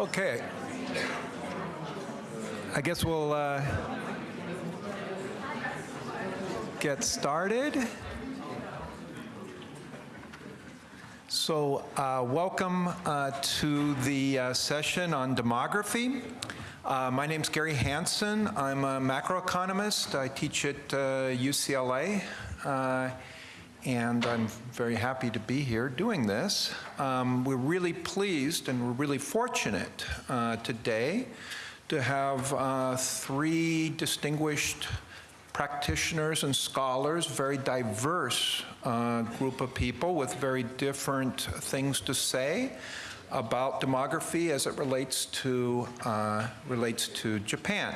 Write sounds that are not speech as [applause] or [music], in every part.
Okay. I guess we'll uh, get started. So uh, welcome uh, to the uh, session on demography. Uh, my name's Gary Hansen. I'm a macroeconomist. I teach at uh, UCLA. And I'm very happy to be here doing this. Um, we're really pleased and we're really fortunate uh, today to have uh, three distinguished practitioners and scholars, very diverse uh, group of people with very different things to say about demography as it relates to uh, relates to Japan.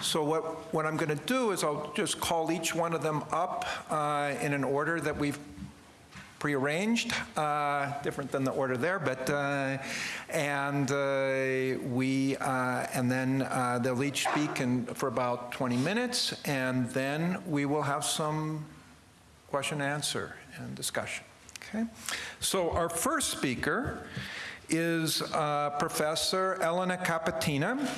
So what what I'm going to do is I'll just call each one of them up uh, in an order that we've prearranged, uh, different than the order there, but uh, and uh, we uh, and then uh, they'll each speak for about 20 minutes, and then we will have some question answer and discussion. Okay, so our first speaker is uh, Professor Elena Capatina.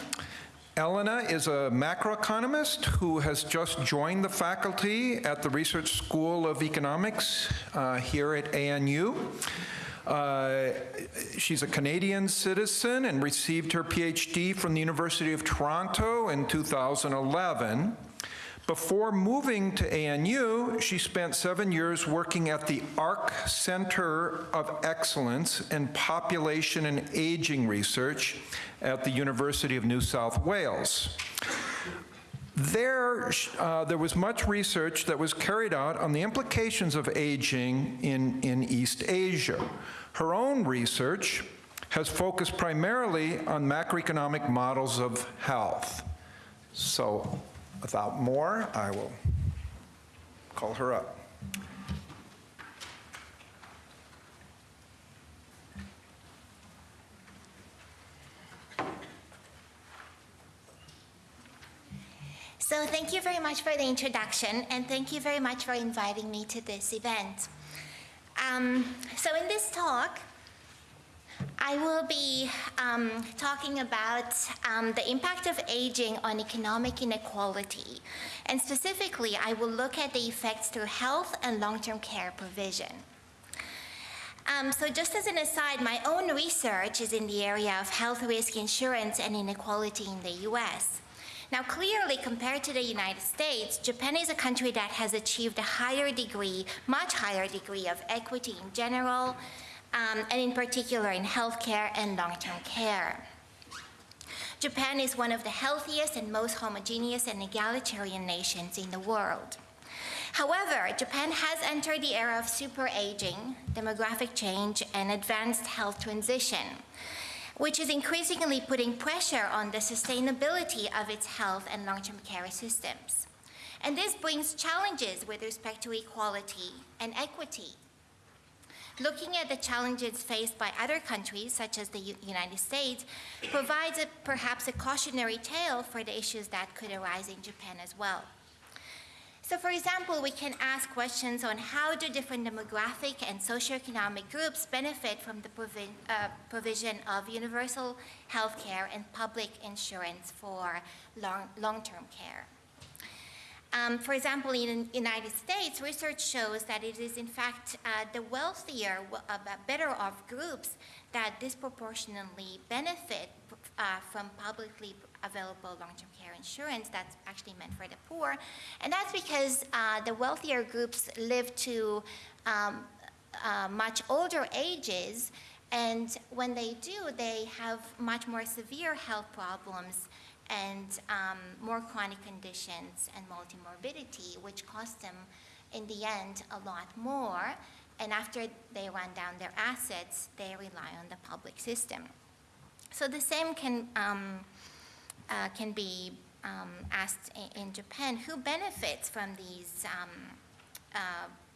Elena is a macroeconomist who has just joined the faculty at the Research School of Economics uh, here at ANU. Uh, she's a Canadian citizen and received her PhD from the University of Toronto in 2011. Before moving to ANU, she spent seven years working at the ARC Center of Excellence in Population and Aging Research at the University of New South Wales. There, uh, there was much research that was carried out on the implications of aging in, in East Asia. Her own research has focused primarily on macroeconomic models of health. So Without more, I will call her up. So thank you very much for the introduction, and thank you very much for inviting me to this event. Um, so in this talk, I will be um, talking about um, the impact of aging on economic inequality. And specifically, I will look at the effects through health and long-term care provision. Um, so just as an aside, my own research is in the area of health risk insurance and inequality in the US. Now clearly compared to the United States, Japan is a country that has achieved a higher degree, much higher degree of equity in general, um, and in particular in healthcare and long-term care. Japan is one of the healthiest and most homogeneous and egalitarian nations in the world. However, Japan has entered the era of super aging, demographic change, and advanced health transition, which is increasingly putting pressure on the sustainability of its health and long-term care systems. And this brings challenges with respect to equality and equity looking at the challenges faced by other countries, such as the U United States, provides a, perhaps a cautionary tale for the issues that could arise in Japan as well. So for example, we can ask questions on how do different demographic and socioeconomic groups benefit from the provi uh, provision of universal health care and public insurance for long-term long care. Um, for example, in the United States, research shows that it is in fact uh, the wealthier, uh, better off groups that disproportionately benefit uh, from publicly available long-term care insurance that's actually meant for the poor. And that's because uh, the wealthier groups live to um, uh, much older ages and when they do, they have much more severe health problems and um, more chronic conditions and multimorbidity, which cost them, in the end, a lot more. And after they run down their assets, they rely on the public system. So the same can, um, uh, can be um, asked in, Japan. Who benefits from these um, uh,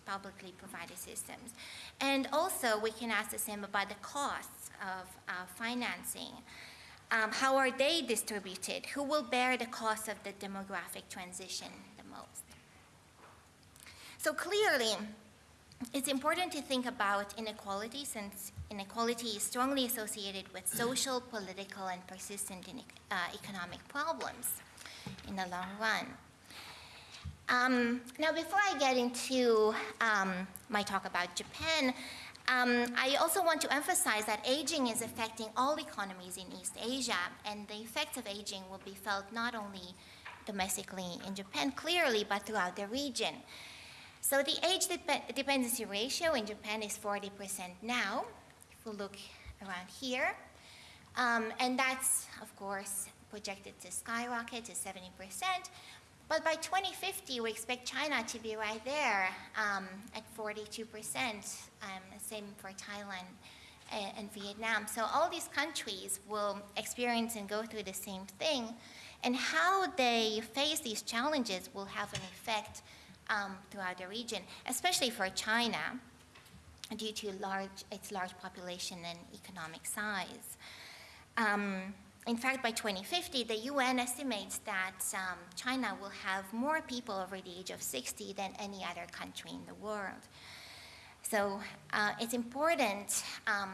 publicly provided systems? And also, we can ask the same about the costs of uh, financing. Um, how are they distributed? Who will bear the cost of the demographic transition the most? So clearly, it's important to think about inequality since inequality is strongly associated with social, political, and persistent uh, economic problems in the long run. Um, now, before I get into um, my talk about Japan, um, I also want to emphasize that aging is affecting all economies in East Asia, and the effects of aging will be felt not only domestically in Japan clearly, but throughout the region. So the age dep- dependency ratio in Japan is 40% now, if we look around here. Um, and that's, of course, projected to skyrocket to 70%. But by 2050, we expect China to be right there um, at 42%, um, same for Thailand and, and Vietnam. So all these countries will experience and go through the same thing. And how they face these challenges will have an effect um, throughout the region, especially for China, due to large, its large population and economic size. Um, in fact, by 2050, the UN estimates that um, China will have more people over the age of 60 than any other country in the world. So uh, it's important um,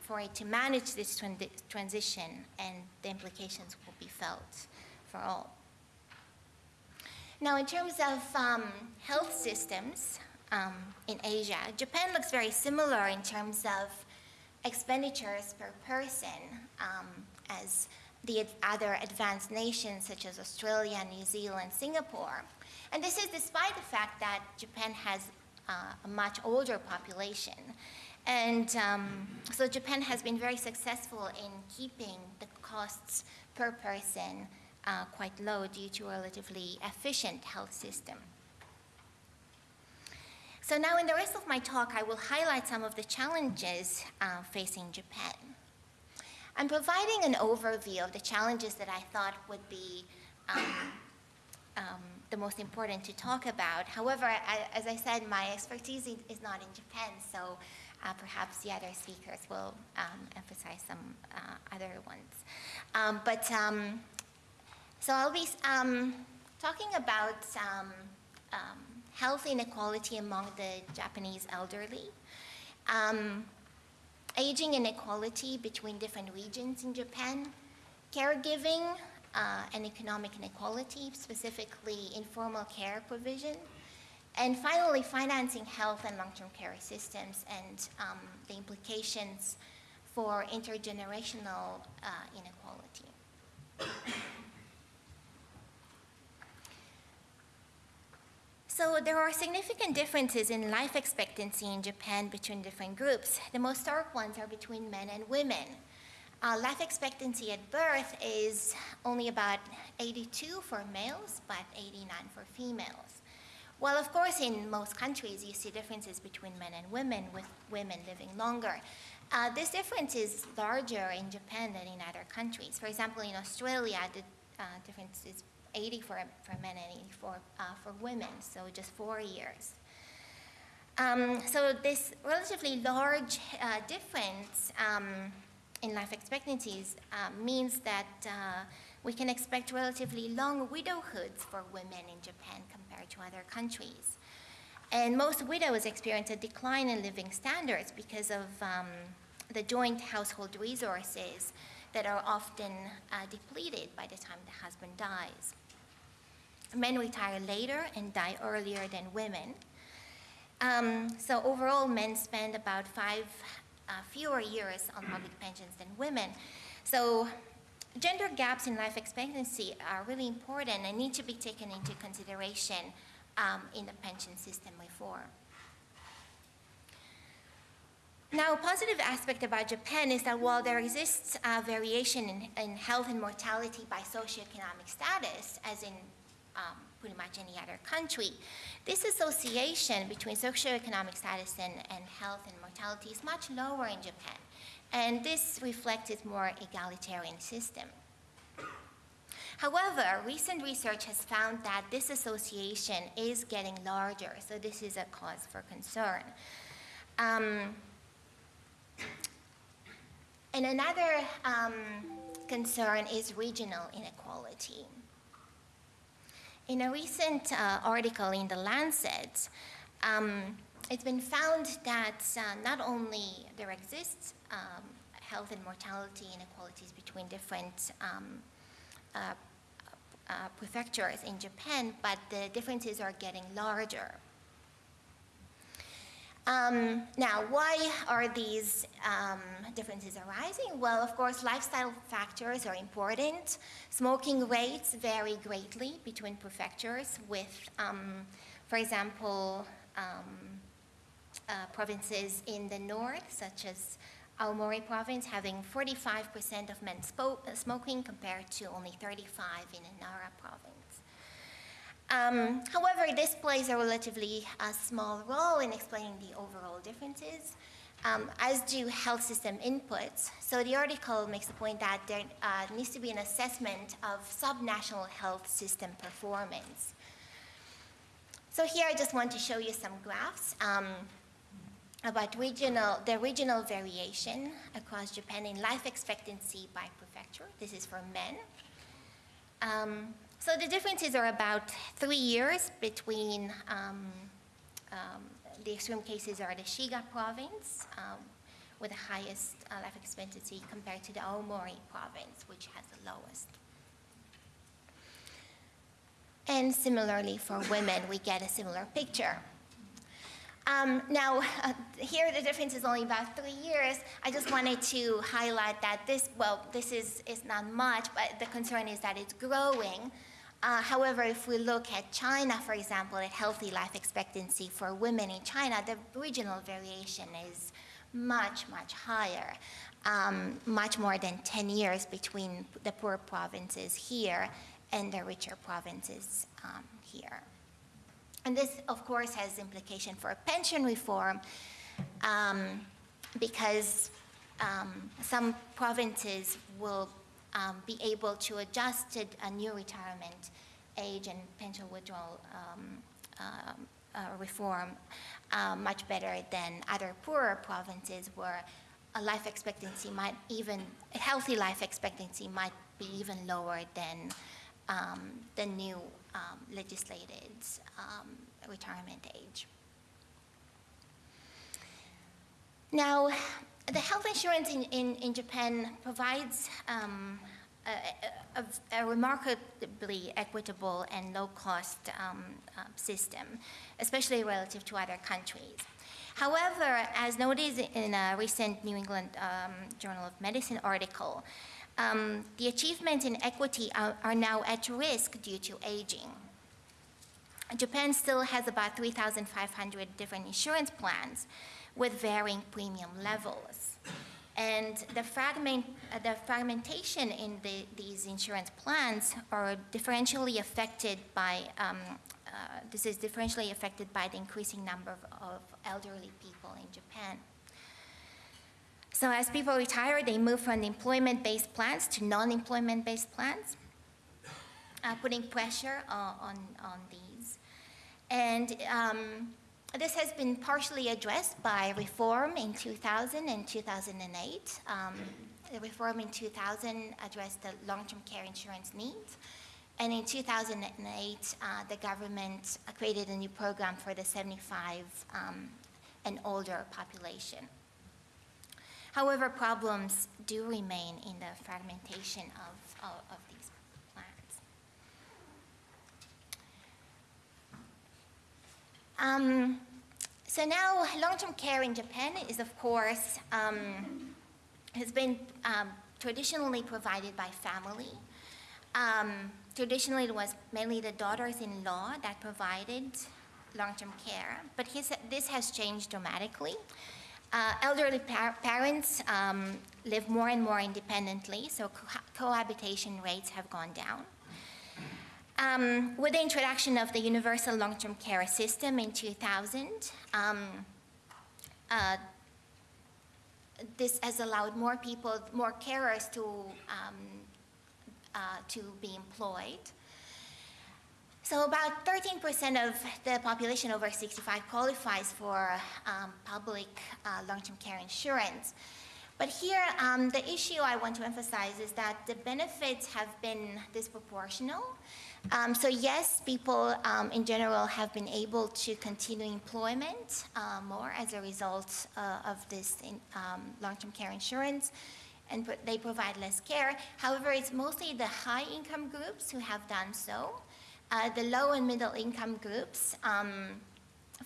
for it to manage this tran- transition, and the implications will be felt for all. Now, in terms of um, health systems um, in Asia, Japan looks very similar in terms of expenditures per person um, as the other advanced nations such as Australia, New Zealand, Singapore. And this is despite the fact that Japan has uh, a much older population. And um, so Japan has been very successful in keeping the costs per person uh, quite low due to a relatively efficient health system. So now in the rest of my talk, I will highlight some of the challenges uh, facing Japan. I'm providing an overview of the challenges that I thought would be um, um, the most important to talk about. However, I, as I said, my expertise is not in Japan, so uh, perhaps the other speakers will um, emphasize some uh, other ones. Um, but um, so I'll be um, talking about health inequality among the Japanese elderly, aging inequality between different regions in Japan, caregiving uh, and economic inequality, specifically informal care provision, and finally, financing health and long-term care systems and um, the implications for intergenerational uh, inequality. So there are significant differences in life expectancy in Japan between different groups. The most stark ones are between men and women. Uh, life expectancy at birth is only about 82 for males, but 89 for females. Well, of course, in most countries, you see differences between men and women, with women living longer. Uh, this difference is larger in Japan than in other countries. For example, in Australia, the uh, difference is 80 for, for men and 84 uh, for women, so just four years. Um, so this relatively large uh, difference um, in life expectancies uh, means that uh, we can expect relatively long widowhoods for women in Japan compared to other countries. And most widows experience a decline in living standards because of um, the joint household resources that are often uh, depleted by the time the husband dies. Men retire later and die earlier than women. Um, so overall, men spend about five uh, fewer years on public pensions than women. So gender gaps in life expectancy are really important and need to be taken into consideration um, in the pension system reform. Now, a positive aspect about Japan is that while there exists variation in, in, health and mortality by socioeconomic status, as in um, pretty much any other country. This association between socioeconomic status and, and health and mortality is much lower in Japan, and this reflects its more egalitarian system. However, recent research has found that this association is getting larger, so this is a cause for concern. Um, and another um, concern is regional inequality. In a recent uh, article in The Lancet, um, it's been found that uh, not only there exists um, health and mortality inequalities between different um, uh, uh, prefectures in Japan, but the differences are getting larger. Um, now, why are these um, differences arising? Well, of course, lifestyle factors are important. Smoking rates vary greatly between prefectures, with, um, for example, um, uh, provinces in the north, such as Aomori province, having 45% of men smoking compared to only 35 in Nara province. Um, however, this plays a relatively uh, small role in explaining the overall differences, um, as do health system inputs. So the article makes the point that there uh, needs to be an assessment of subnational health system performance. So here I just want to show you some graphs um, about regional, the regional variation across Japan in life expectancy by prefecture. This is for men. Um, so the differences are about three years between, um, um, the extreme cases are the Shiga province um, with the highest uh, life expectancy compared to the Aomori province, which has the lowest. And similarly for women, we get a similar picture. Um, now, uh, here the difference is only about three years. I just wanted to highlight that this, well, this is, is not much, but the concern is that it's growing. Uh, however, if we look at China, for example, at healthy life expectancy for women in China, the regional variation is much, much higher, um, much more than 10 years between the poor provinces here and the richer provinces um, here. And this, of course, has implication for pension reform um, because um, some provinces will um, be able to adjust to a new retirement age and pension withdrawal um, um, uh, reform uh, much better than other poorer provinces where a life expectancy might even, a healthy life expectancy might be even lower than um, the new um, legislated um, retirement age. Now, the health insurance in, in, in Japan provides um, a, a, a, remarkably equitable and low-cost um, uh, system, especially relative to other countries. However, as noted in a recent New England um, Journal of Medicine article, um, the achievements in equity are, are now at risk due to aging. Japan still has about 3,500 different insurance plans with varying premium levels. And the, fragment, uh, the fragmentation in the, these insurance plans are differentially affected by, um, uh, this is differentially affected by the increasing number of, of elderly people in Japan. So as people retire, they move from employment-based plans to non-employment-based plans, uh, putting pressure uh, on, on these. And um, this has been partially addressed by reform in 2000 and 2008. Um, the reform in 2000 addressed the long-term care insurance needs. And in 2008, uh, the government created a new program for the 75 um, and older population. However, problems do remain in the fragmentation of, of, of these Um, so now long-term care in Japan is, of course, um, has been um, traditionally provided by family. Um, traditionally, it was mainly the daughters-in-law that provided long-term care, but his, this has changed dramatically. Uh, elderly par parents um, live more and more independently, so co cohabitation rates have gone down. Um, with the introduction of the Universal Long-Term Care System in 2000, um, uh, this has allowed more people, more carers to, um, uh, to be employed. So about 13% of the population over 65 qualifies for um, public uh, long-term care insurance. But here, um, the issue I want to emphasize is that the benefits have been disproportional. Um, so yes, people um, in general have been able to continue employment uh, more as a result uh, of this um, long-term care insurance, and they provide less care. However, it's mostly the high-income groups who have done so. Uh, the low and middle-income groups, um,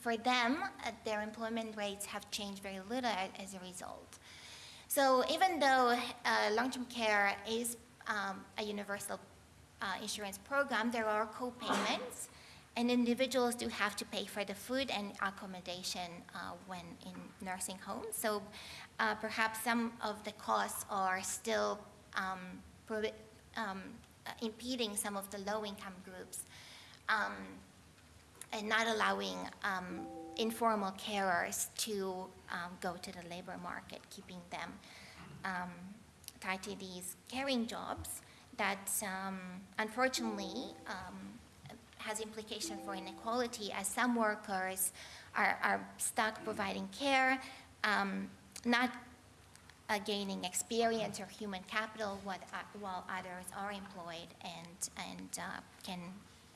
for them, uh, their employment rates have changed very little as a result. So even though uh, long-term care is um, a universal uh, insurance program, there are co-payments, and individuals do have to pay for the food and accommodation uh, when in nursing homes. So uh, perhaps some of the costs are still um, um, uh, impeding some of the low-income groups um, and not allowing um, informal carers to um, go to the labor market, keeping them um, tied to these caring jobs that um, unfortunately um, has implication for inequality as some workers are, are stuck providing care, um, not uh, gaining experience or human capital what, uh, while others are employed and, and uh, can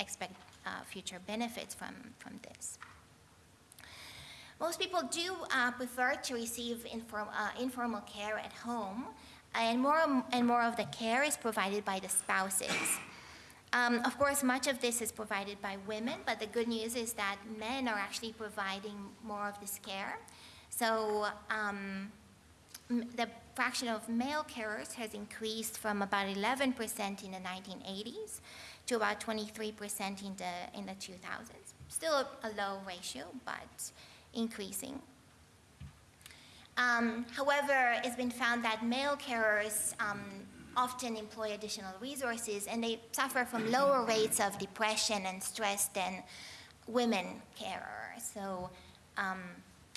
expect uh, future benefits from, from this. Most people do uh, prefer to receive inform, uh, informal care at home, and more and more of the care is provided by the spouses. Um, of course, much of this is provided by women, but the good news is that men are actually providing more of this care. So um, the fraction of male carers has increased from about 11% in the 1980s to about 23% in the, in the 2000s. Still a, a low ratio, but increasing. Um, however, it's been found that male carers um, often employ additional resources and they suffer from lower rates of depression and stress than women carers. So, um,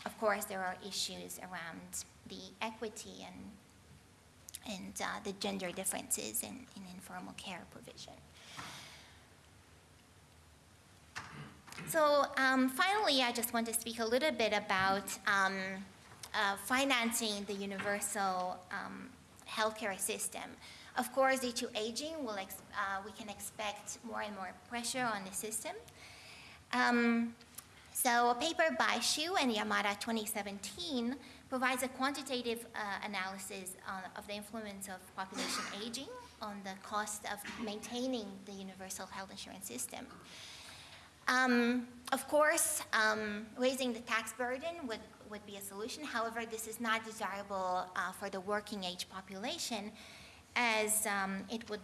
of course, there are issues around the equity and, and uh, the gender differences in, in informal care provision. So um, finally, I just want to speak a little bit about um, uh, financing the universal um, healthcare system. Of course, due to aging, we'll uh, we can expect more and more pressure on the system. Um, so a paper by Hsu and Yamada 2017 provides a quantitative uh, analysis on, of the influence of population aging on the cost of maintaining the universal health insurance system. Um, of course, um, raising the tax burden would, would be a solution. However, this is not desirable uh, for the working age population as um, it would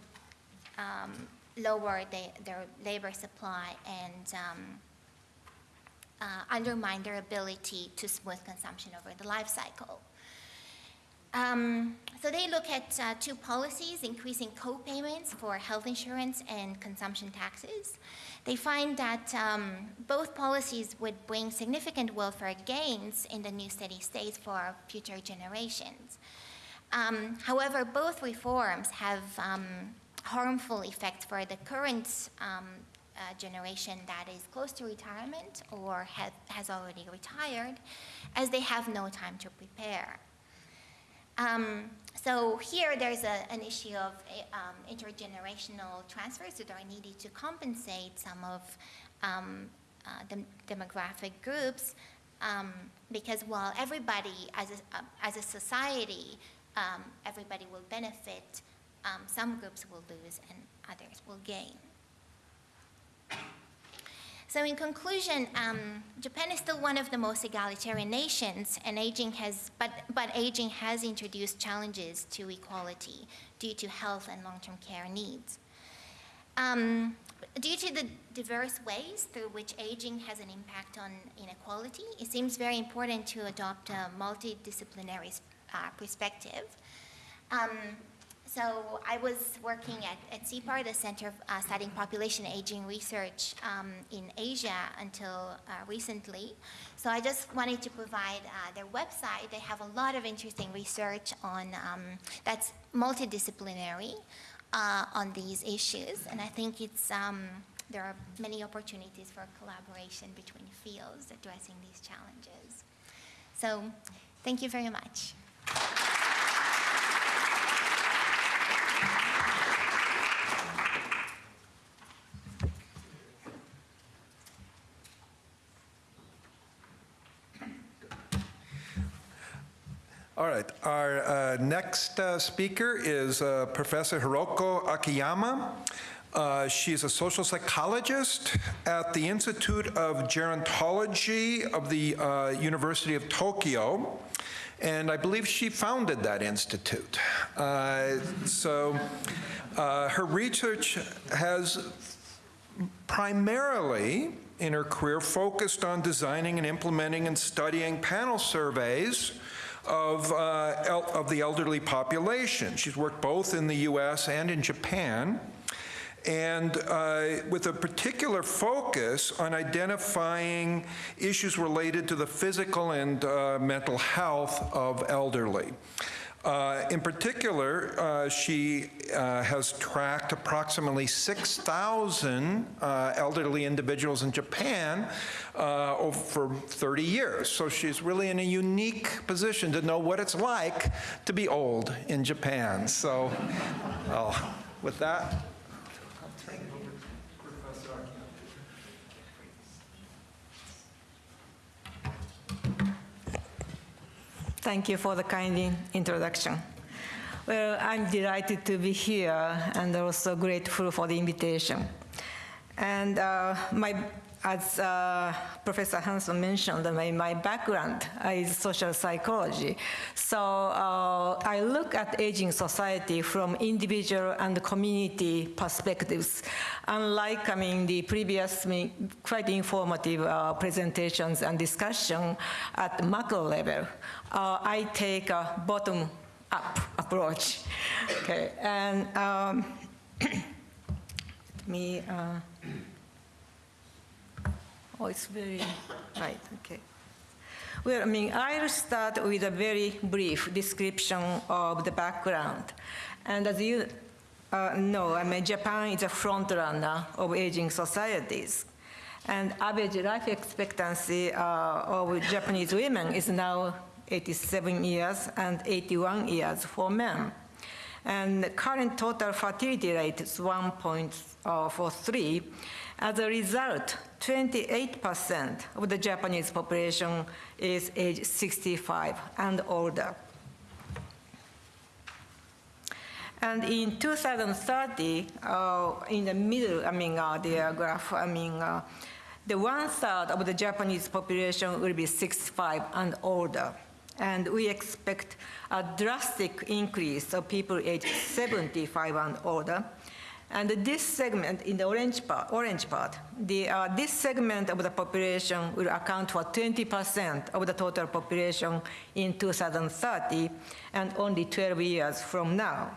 um, lower the, their labor supply and um, uh, undermine their ability to smooth consumption over the life cycle. Um, so they look at uh, two policies, increasing co-payments for health insurance and consumption taxes. They find that um, both policies would bring significant welfare gains in the new steady state for future generations. Um, however, both reforms have um, harmful effects for the current um, uh, generation that is close to retirement or have, has already retired, as they have no time to prepare. Um, so here there's a, an issue of um, intergenerational transfers that are needed to compensate some of um, uh, the demographic groups um, because while everybody as a, uh, as a society, um, everybody will benefit, um, some groups will lose and others will gain. So in conclusion, um, Japan is still one of the most egalitarian nations, and aging has, but, but aging has introduced challenges to equality due to health and long-term care needs. Um, due to the diverse ways through which aging has an impact on inequality, it seems very important to adopt a multidisciplinary uh, perspective. Um, so I was working at, at CEPAR, the Center uh, studying population aging research um, in Asia until uh, recently. So I just wanted to provide uh, their website. They have a lot of interesting research on um, that's multidisciplinary uh, on these issues, and I think it's um, there are many opportunities for collaboration between fields addressing these challenges. So, thank you very much. All right, our uh, next uh, speaker is uh, Professor Hiroko Akiyama. Uh, She's a social psychologist at the Institute of Gerontology of the uh, University of Tokyo, and I believe she founded that institute. Uh, So her research has primarily in her career focused on designing and implementing and studying panel surveys of, uh, of the elderly population. She's worked both in the US and in Japan, and uh, with a particular focus on identifying issues related to the physical and uh, mental health of elderly. Uh, In particular, uh, she uh, has tracked approximately 6,000 uh, elderly individuals in Japan uh, over for 30 years. So she's really in a unique position to know what it's like to be old in Japan. So, well, with that, Thank you for the kind introduction. Well, I'm delighted to be here and also grateful for the invitation. And uh, my, as uh, Professor Hansen mentioned, my, my background is social psychology. So uh, I look at aging society from individual and community perspectives. Unlike, I mean, the previous quite informative uh, presentations and discussion at macro level, uh, I take a bottom-up approach. Okay, and um, [clears throat] let me. Uh, oh, it's very right. Okay. Well, I mean, I'll start with a very brief description of the background. And as you uh, know, I mean, Japan is a front runner of aging societies. And average life expectancy uh, of Japanese women is now 87 years and 81 years for men. And the current total fertility rate is 1.43. As a result, 28% of the Japanese population is age 65 and older. And in 2030, uh, in the middle, I mean, uh, the uh, graph, I mean, uh, the one third of the Japanese population will be 65 and older. And we expect a drastic increase of people aged 75 and older. And this segment in the orange part, orange part the, uh, this segment of the population will account for 20% of the total population in 2030 and only 12 years from now.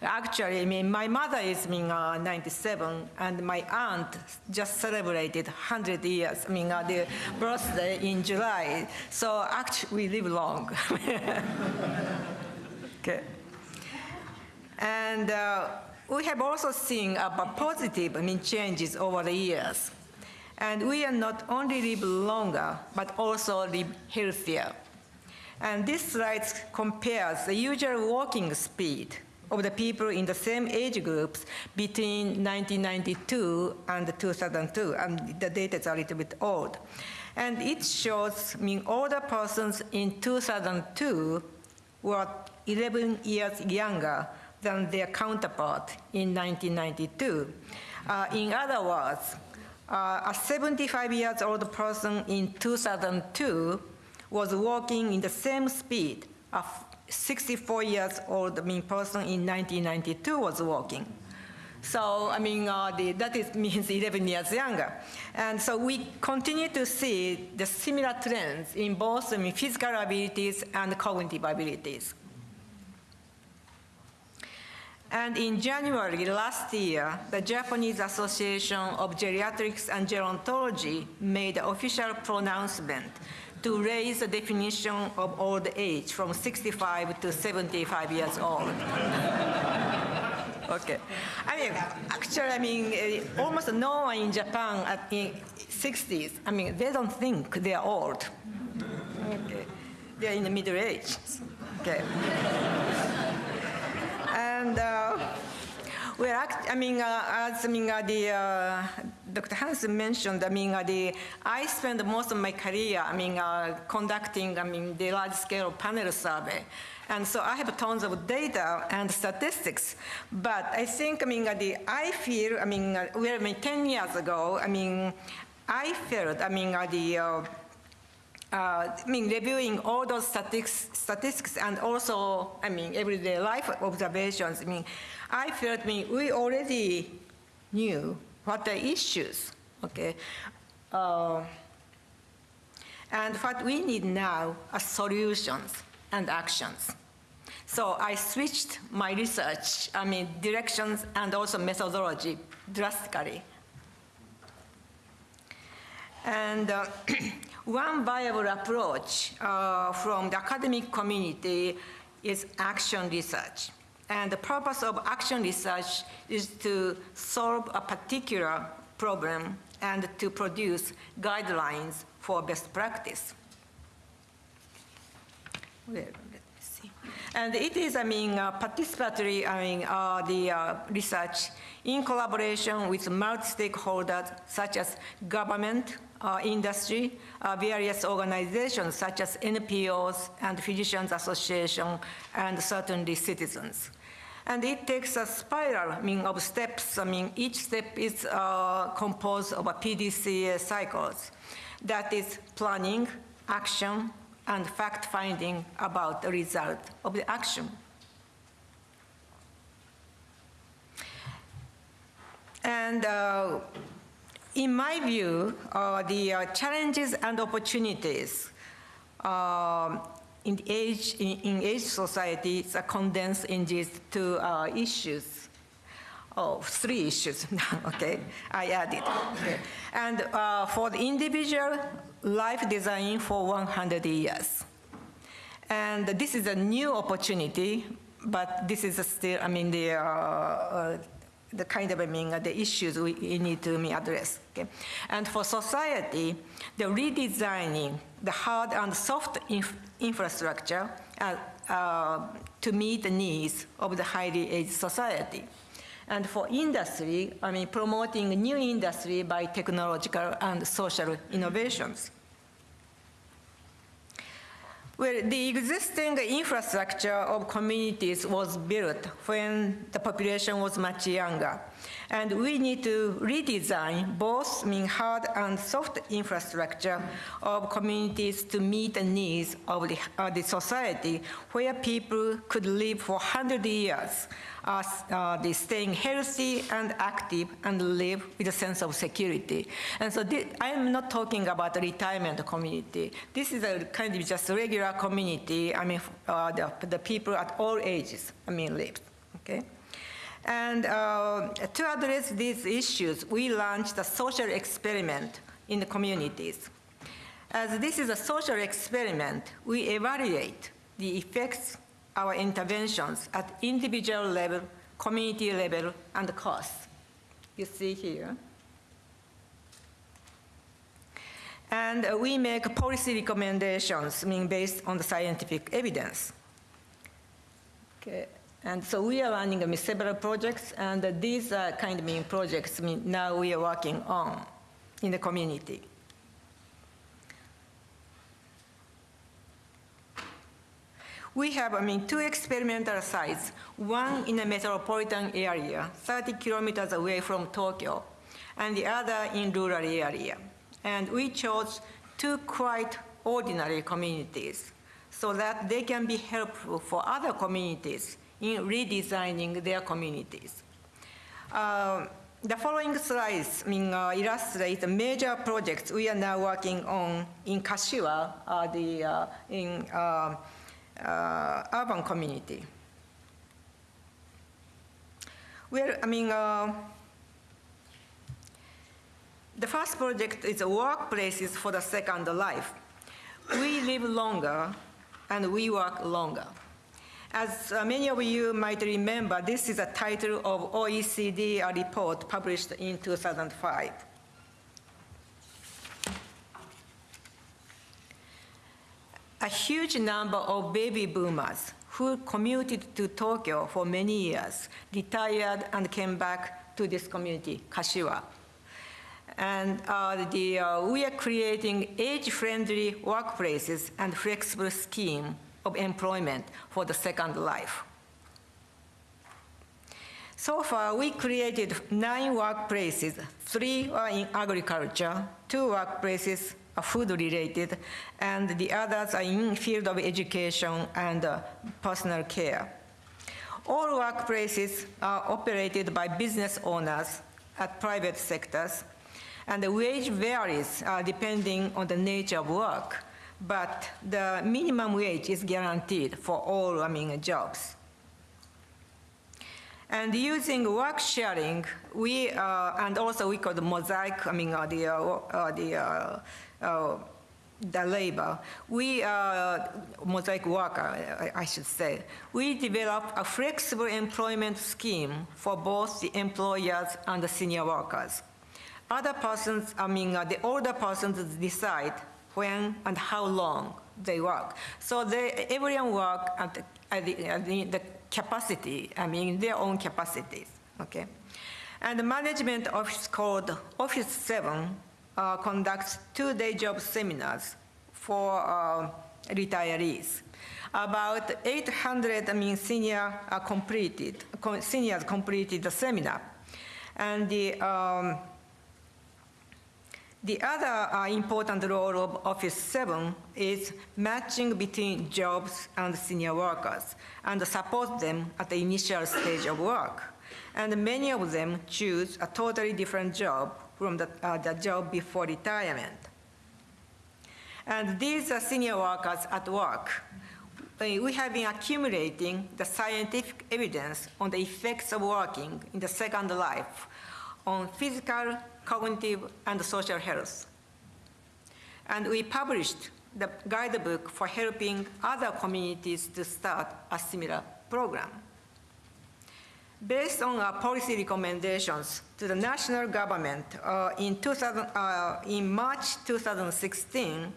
Actually, I mean, my mother is I mean, uh, 97, and my aunt just celebrated 100 years, I mean, uh, their birthday in July. So actually, we live long. [laughs] okay. And uh, we have also seen uh, positive, I mean, changes over the years. And we are not only live longer, but also live healthier. And this slide compares the usual walking speed of the people in the same age groups between 1992 and 2002, and the data is a little bit old. And it shows, mean, older persons in 2002 were 11 years younger than their counterpart in 1992. Uh, in other words, uh, a 75 years old person in 2002 was walking in the same speed 64 years old I mean, person in 1992 was walking. So, I mean, uh, the, that is, [laughs] means 11 years younger. And so we continue to see the similar trends in both I mean, physical abilities and cognitive abilities. And in January last year, the Japanese Association of Geriatrics and Gerontology made an official pronouncement to raise the definition of old age from 65 to 75 years old. okay. I mean, actually, I mean, uh, almost no one in Japan at in 60s, I mean, they don't think they're old. Okay. They're in the middle age. Okay. and uh, act- I mean, uh, as I mean, uh, the uh, Dr. Hansen mentioned, I mean, uh, the, I spent most of my career, I mean, uh, conducting, I mean, the large-scale panel survey. And so I have tons of data and statistics. But I think, I mean, uh, the, I feel, I mean, uh, well, I mean, 10 years ago, I mean, I felt, I mean, uh, the, uh, uh, I mean, reviewing all those statistics, statistics and also, I mean, everyday life observations, I mean, I felt, I mean, we already knew what the issues, okay? Uh, and what we need now are solutions and actions. So I switched my research, I mean, directions and also methodology drastically. And uh, [clears throat] one viable approach uh, from the academic community is action research. And the purpose of action research is to solve a particular problem and to produce guidelines for best practice. And it is, I mean, uh, participatory, I mean, uh, the uh, research in collaboration with multi-stakeholders such as government, uh, industry, uh, various organizations such as NPOs and Physicians Association, and certainly citizens. And it takes a spiral, I mean, of steps. I mean, each step is uh, composed of a PDCA cycles. That is planning, action, and fact-finding about the result of the action. And uh, in my view, uh, the uh, challenges and opportunities um, in age in, in age society are condensed in these two uh, issues. Oh, three issues. [laughs] okay, I added. Okay. And uh, for the individual, life design for 100 years. And this is a new opportunity, but this is still, I mean, the, uh, uh, the kind of, I mean, the issues we, we need to address. Okay? And for society, the redesigning the hard and soft inf infrastructure uh, uh, to meet the needs of the highly aged society. And for industry, I mean, promoting new industry by technological and social innovations. Well, the existing infrastructure of communities was built when the population was much younger. And we need to redesign both mean, hard and soft infrastructure of communities to meet the needs of the, of the society where people could live for 100 years uh, uh, they staying healthy and active and live with a sense of security. And so I am not talking about a retirement community. This is a kind of just regular community. I mean, uh, the, the people at all ages, I mean, live, okay? And uh, to address these issues, we launched a social experiment in the communities. As this is a social experiment, we evaluate the effects our interventions at individual level, community level, and cost. You see here. And we make policy recommendations, mean, based on the scientific evidence. Okay. And so we are running several projects, and these are kind of mean, projects mean, now we are working on in the community. We have, I mean, two experimental sites, one in a metropolitan area, 30 kilometers away from Tokyo, and the other in rural area. And we chose two quite ordinary communities so that they can be helpful for other communities in redesigning their communities. Uh, the following slides I mean, uh, illustrate the major projects we are now working on in Kashiwa, uh, the, uh, in uh, urban community. Well, I mean, uh, the first project is workplaces for the second life. We live longer and we work longer. As uh, many of you might remember, this is a title of OECD report published in 2005. A huge number of baby boomers who commuted to Tokyo for many years retired and came back to this community, Kashiwa. And uh, the, uh, we are creating age-friendly workplaces and flexible scheme of employment for the second life. So far, we created nine workplaces. Three are in agriculture, two workplaces are food-related, and the others are in field of education and uh, personal care. All workplaces are operated by business owners at private sectors, and the wage varies uh, depending on the nature of work, but the minimum wage is guaranteed for all, I mean, jobs. And using work sharing, we, uh, and also we call the mosaic, I mean, uh, the, uh, uh, the, the labor, we, uh, mosaic worker, I, I should say, we develop a flexible employment scheme for both the employers and the senior workers. Other persons, I mean, uh, the older persons decide when and how long they work. So they, everyone work at, the, at, the, at the, the capacity, I mean, their own capacities, okay? And the management office called Office 7 uh, conducts two-day job seminars for uh, retirees. About 800, I mean, senior uh, completed, co- seniors completed the seminar. And the, um, the other uh, important role of Office 7 is matching between jobs and senior workers and support them at the initial stage of work. And many of them choose a totally different job from the, uh, the job before retirement. And these are senior workers at work. Uh, We have been accumulating the scientific evidence on the effects of working in the second life on physical, cognitive, and social health. And we published the guidebook for helping other communities to start a similar program. Based on our policy recommendations to the national government uh, in, 2000, uh, in March 2016,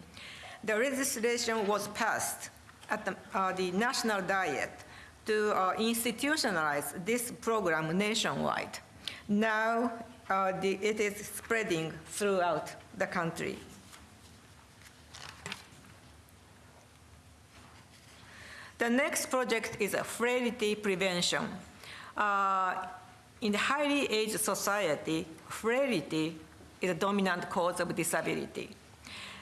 the legislation was passed at the, uh, the national diet to uh, institutionalize this program nationwide. Now uh, the, it is spreading throughout the country. The next project is frailty prevention. Uh, in the highly aged society, frailty is a dominant cause of disability.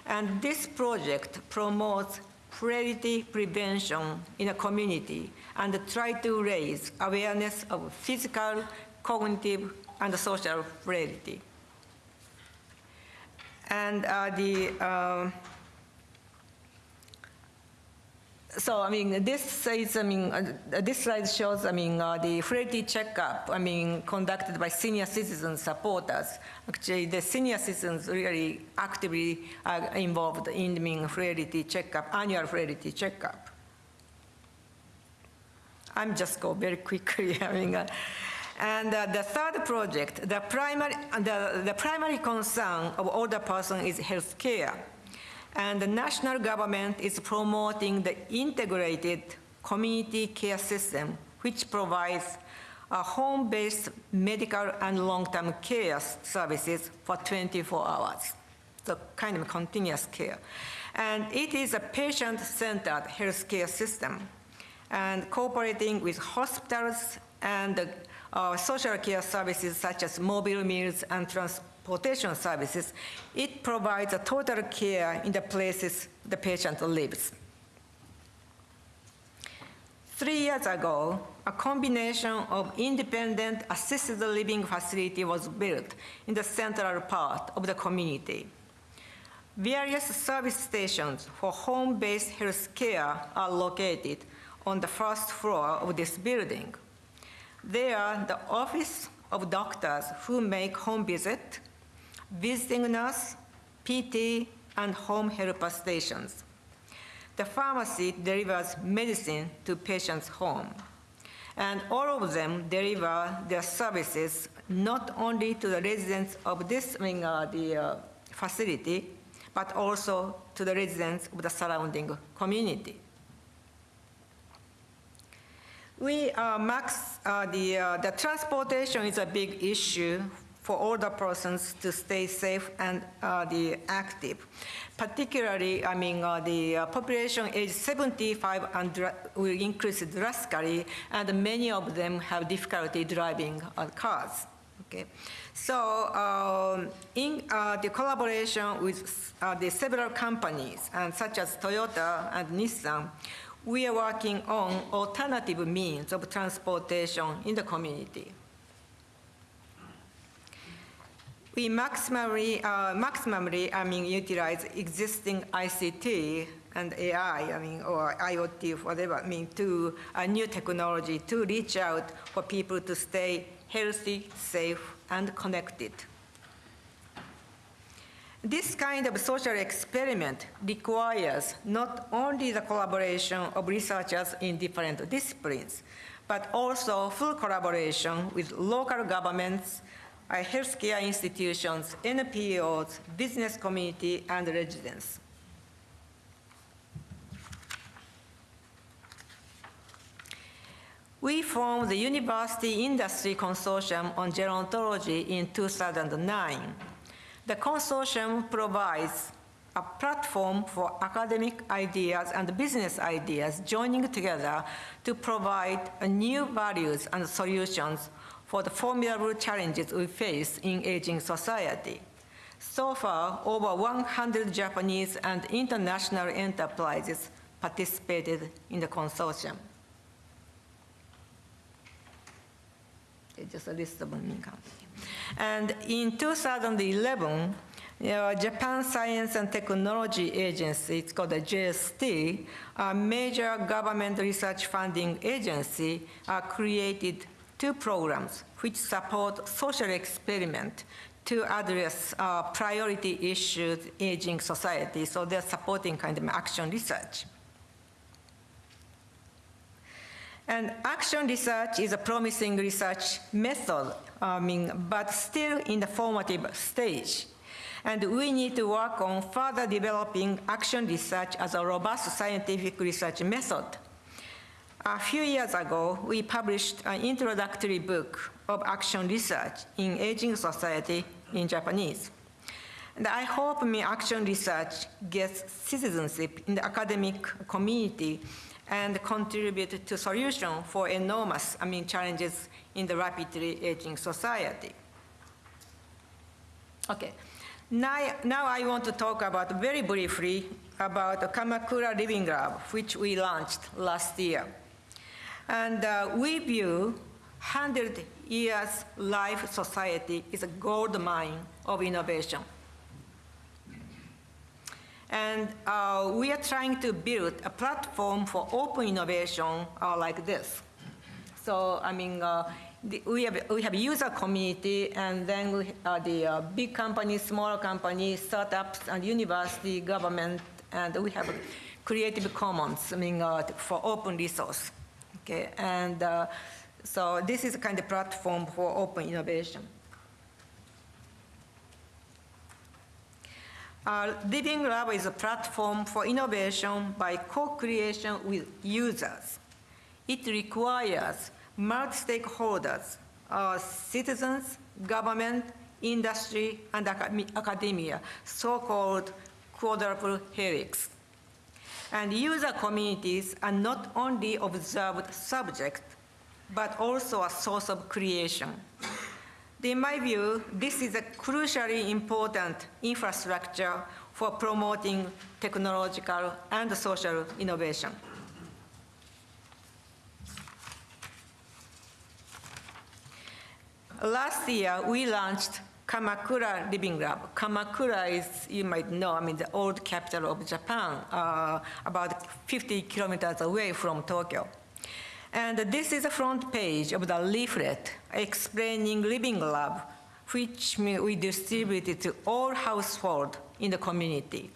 And this project promotes frailty prevention in a community and try to raise awareness of physical, cognitive, and social frailty. And uh, the uh, so I mean, this is I mean, uh, this slide shows I mean uh, the frailty checkup I mean conducted by senior citizen supporters. Actually, the senior citizens really actively are involved in the mean, frailty checkup, annual frailty checkup. I'm just go very quickly. [laughs] I mean. Uh, and uh, the third project, the primary, the, the primary concern of older person is health care. And the national government is promoting the integrated community care system, which provides home-based medical and long-term care services for 24 hours. So kind of continuous care. And it is a patient-centered healthcare system and cooperating with hospitals and uh, social care services such as mobile meals and transportation services, it provides a total care in the places the patient lives. Three years ago, a combination of independent assisted living facility was built in the central part of the community. Various service stations for home-based health care are located on the first floor of this building. They are the office of doctors who make home visit, visiting nurse, PT, and home helper stations. The pharmacy delivers medicine to patients' home. And all of them deliver their services not only to the residents of this uh, the, uh, facility, but also to the residents of the surrounding community. We, uh, Max, uh, the, uh, the transportation is a big issue for older persons to stay safe and uh, the active. Particularly, I mean, uh, the uh, population age 75 and will increase drastically, and many of them have difficulty driving cars. Okay, so um, in uh, the collaboration with uh, the several companies, and such as Toyota and Nissan, we are working on alternative means of transportation in the community. We maximally, uh, maximally, I mean, utilize existing ICT and AI, I mean, or IoT, whatever, I mean, to a new technology to reach out for people to stay healthy, safe, and connected. This kind of social experiment requires not only the collaboration of researchers in different disciplines, but also full collaboration with local governments, uh, healthcare institutions, NPOs, business community, and residents. We formed the University Industry Consortium on Gerontology in 2009. The consortium provides a platform for academic ideas and business ideas joining together to provide new values and solutions for the formidable challenges we face in aging society. So far, over 100 Japanese and international enterprises participated in the consortium. Just a list of. And in 2011, uh, Japan Science and Technology Agency, it's called the JST, a major government research funding agency, uh, created two programs which support social experiment to address uh, priority issues aging society. So they're supporting kind of action research. And action research is a promising research method, I mean, but still in the formative stage. And we need to work on further developing action research as a robust scientific research method. A few years ago, we published an introductory book of action research in aging society in Japanese. And I hope my action research gets citizenship in the academic community and contribute to solution for enormous, I mean, challenges in the rapidly aging society. Okay, now, now I want to talk about very briefly about the Kamakura Living Lab, which we launched last year. And uh, we view 100 years life society is a gold mine of innovation. And uh, we are trying to build a platform for open innovation uh, like this. So, I mean, uh, the, we, have, we have user community, and then we, uh, the uh, big companies, smaller companies, startups, and university, government, and we have Creative Commons, I mean, for open resource. Okay, and uh, so this is a kind of platform for open innovation. Uh, Living Lab is a platform for innovation by co-creation with users. It requires multi-stakeholders, uh, citizens, government, industry, and acad- academia, so-called quadruple helix. And user communities are not only observed subjects, but also a source of creation. In my view, this is a crucially important infrastructure for promoting technological and social innovation. Last year, we launched Kamakura Living Lab. Kamakura is, you might know, I mean, the old capital of Japan, uh, about 50 kilometers away from Tokyo. And this is the front page of the leaflet explaining Living Lab, which we distributed to all households in the community.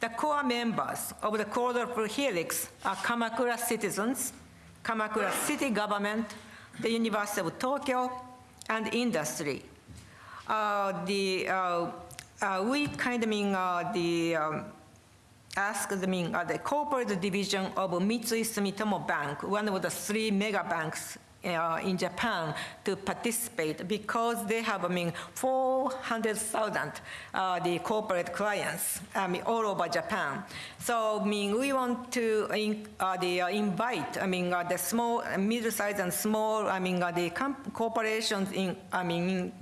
The core members of the quadruple helix are Kamakura citizens, Kamakura city government, the University of Tokyo, and industry. Uh, the, uh, uh, we kind of mean the um, ask the, mean, the corporate division of Mitsui Sumitomo Bank, one of the three mega banks uh, in Japan to participate because they have, I mean, 400,000 uh, the corporate clients, I mean, all over Japan. So, I mean, we want to in, uh, the, uh, invite, I mean, uh, the small, middle-sized and small, I mean, uh, the corporations in, I mean, in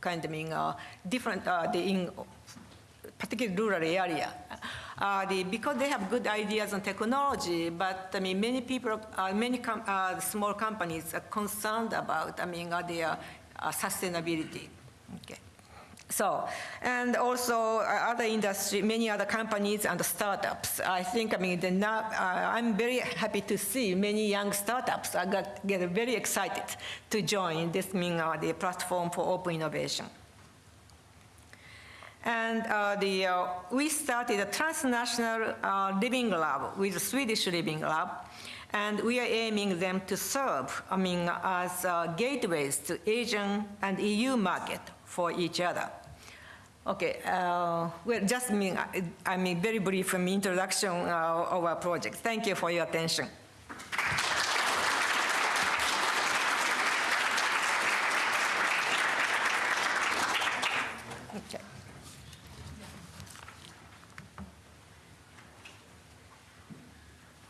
kind of, I mean, uh, different, the, in particularly rural area. Uh, the, because they have good ideas on technology, but I mean, many people, uh, many com- uh, small companies are concerned about, I mean, uh, their uh, sustainability. Okay. So, and also uh, other industry, many other companies and startups. I think, I mean, now, uh, I'm very happy to see many young startups are got, get very excited to join this, I mean, the platform for open innovation. And uh, the, uh, we started a transnational uh, living lab with Swedish Living Lab, and we are aiming them to serve, I mean, as gateways to Asian and EU market for each other. Okay, uh, well, just mean, I- mean, very brief introduction uh, of our project. Thank you for your attention. Okay.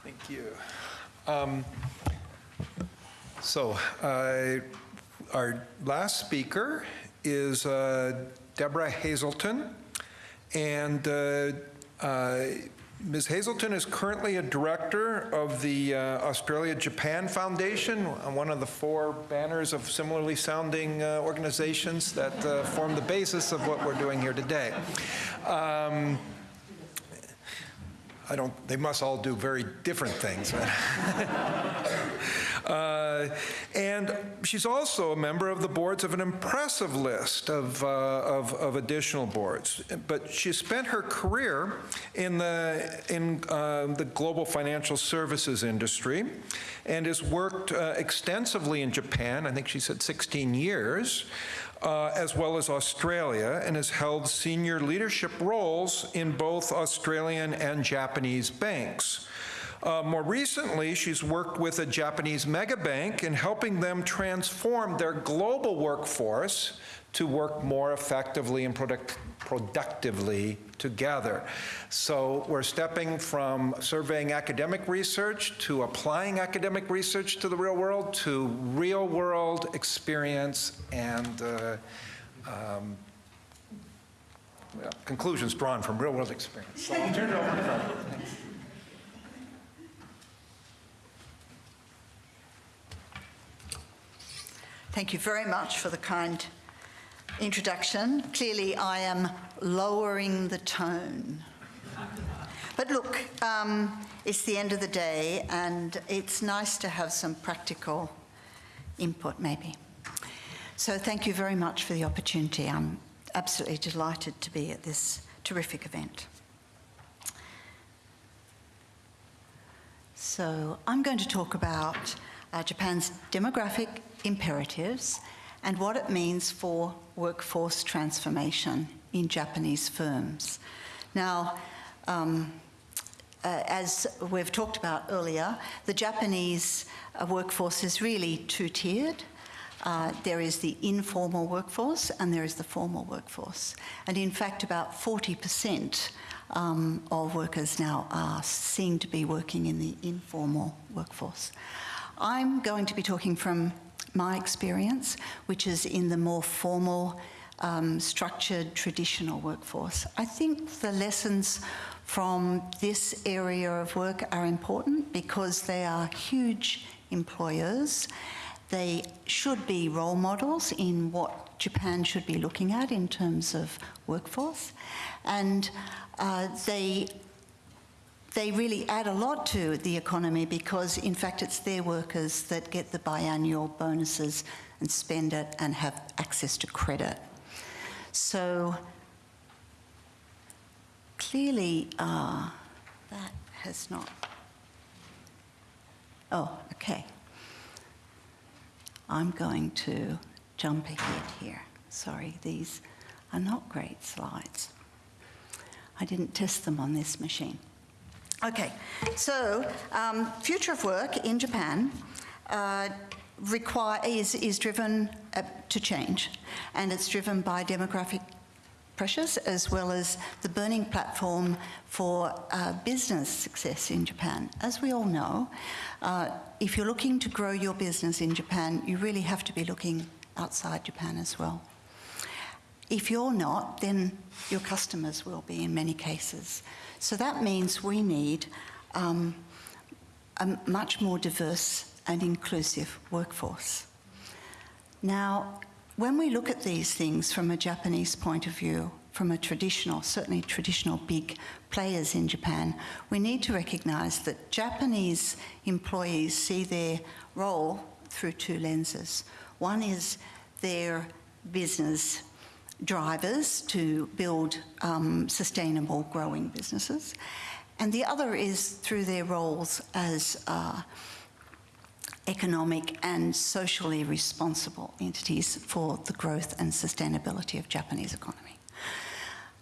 Thank you. Um, So, uh, our last speaker is uh, Deborah Hazelton, and uh, uh, Ms. Hazelton is currently a director of the uh, Australia-Japan Foundation, one of the four banners of similarly sounding uh, organizations that uh, form the basis of what we're doing here today. Um, I don't, they must all do very different things. [laughs] Uh, And she's also a member of the boards of an impressive list of, uh, of, of additional boards. But she spent her career in the, in uh, the global financial services industry and has worked uh, extensively in Japan, I think she said 16 years, uh, as well as Australia, and has held senior leadership roles in both Australian and Japanese banks. Uh, more recently, she's worked with a Japanese megabank in helping them transform their global workforce to work more effectively and product- productively together. So we're stepping from surveying academic research to applying academic research to the real world to real world experience and uh, um, well, conclusions drawn from real world experience. So I'll turn it over to. Thank you very much for the kind introduction. Clearly, I am lowering the tone. But look, um, it's the end of the day, and it's nice to have some practical input, maybe. So, thank you very much for the opportunity. I'm absolutely delighted to be at this terrific event. So, I'm going to talk about uh, Japan's demographic imperatives and what it means for workforce transformation in Japanese firms. Now, um, uh, as we've talked about earlier, the Japanese uh, workforce is really two tiered. Uh, there is the informal workforce and there is the formal workforce. And in fact, about 40% um, of workers now are seen to be working in the informal workforce. I'm going to be talking from my experience, which is in the more formal, um, structured, traditional workforce. I think the lessons from this area of work are important because they are huge employers. They should be role models in what Japan should be looking at in terms of workforce. And uh, they they really add a lot to the economy because, in fact, it's their workers that get the biannual bonuses and spend it and have access to credit. So clearly, uh, that has not. Oh, okay. I'm going to jump ahead here. Sorry, these are not great slides. I didn't test them on this machine. Okay, so um, future of work in Japan. Uh, require, is, is driven uh, to change, and it's driven by demographic pressures as well as the burning platform for uh, business success in Japan. As we all know, uh, if you're looking to grow your business in Japan, you really have to be looking outside Japan as well. If you're not, then your customers will be in many cases. So that means we need um, a much more diverse and inclusive workforce. Now, when we look at these things from a Japanese point of view, from a traditional, certainly traditional big players in Japan, we need to recognise that Japanese employees see their role through two lenses. One is their business drivers to build um, sustainable growing businesses, and the other is through their roles as uh, economic and socially responsible entities for the growth and sustainability of Japanese economy.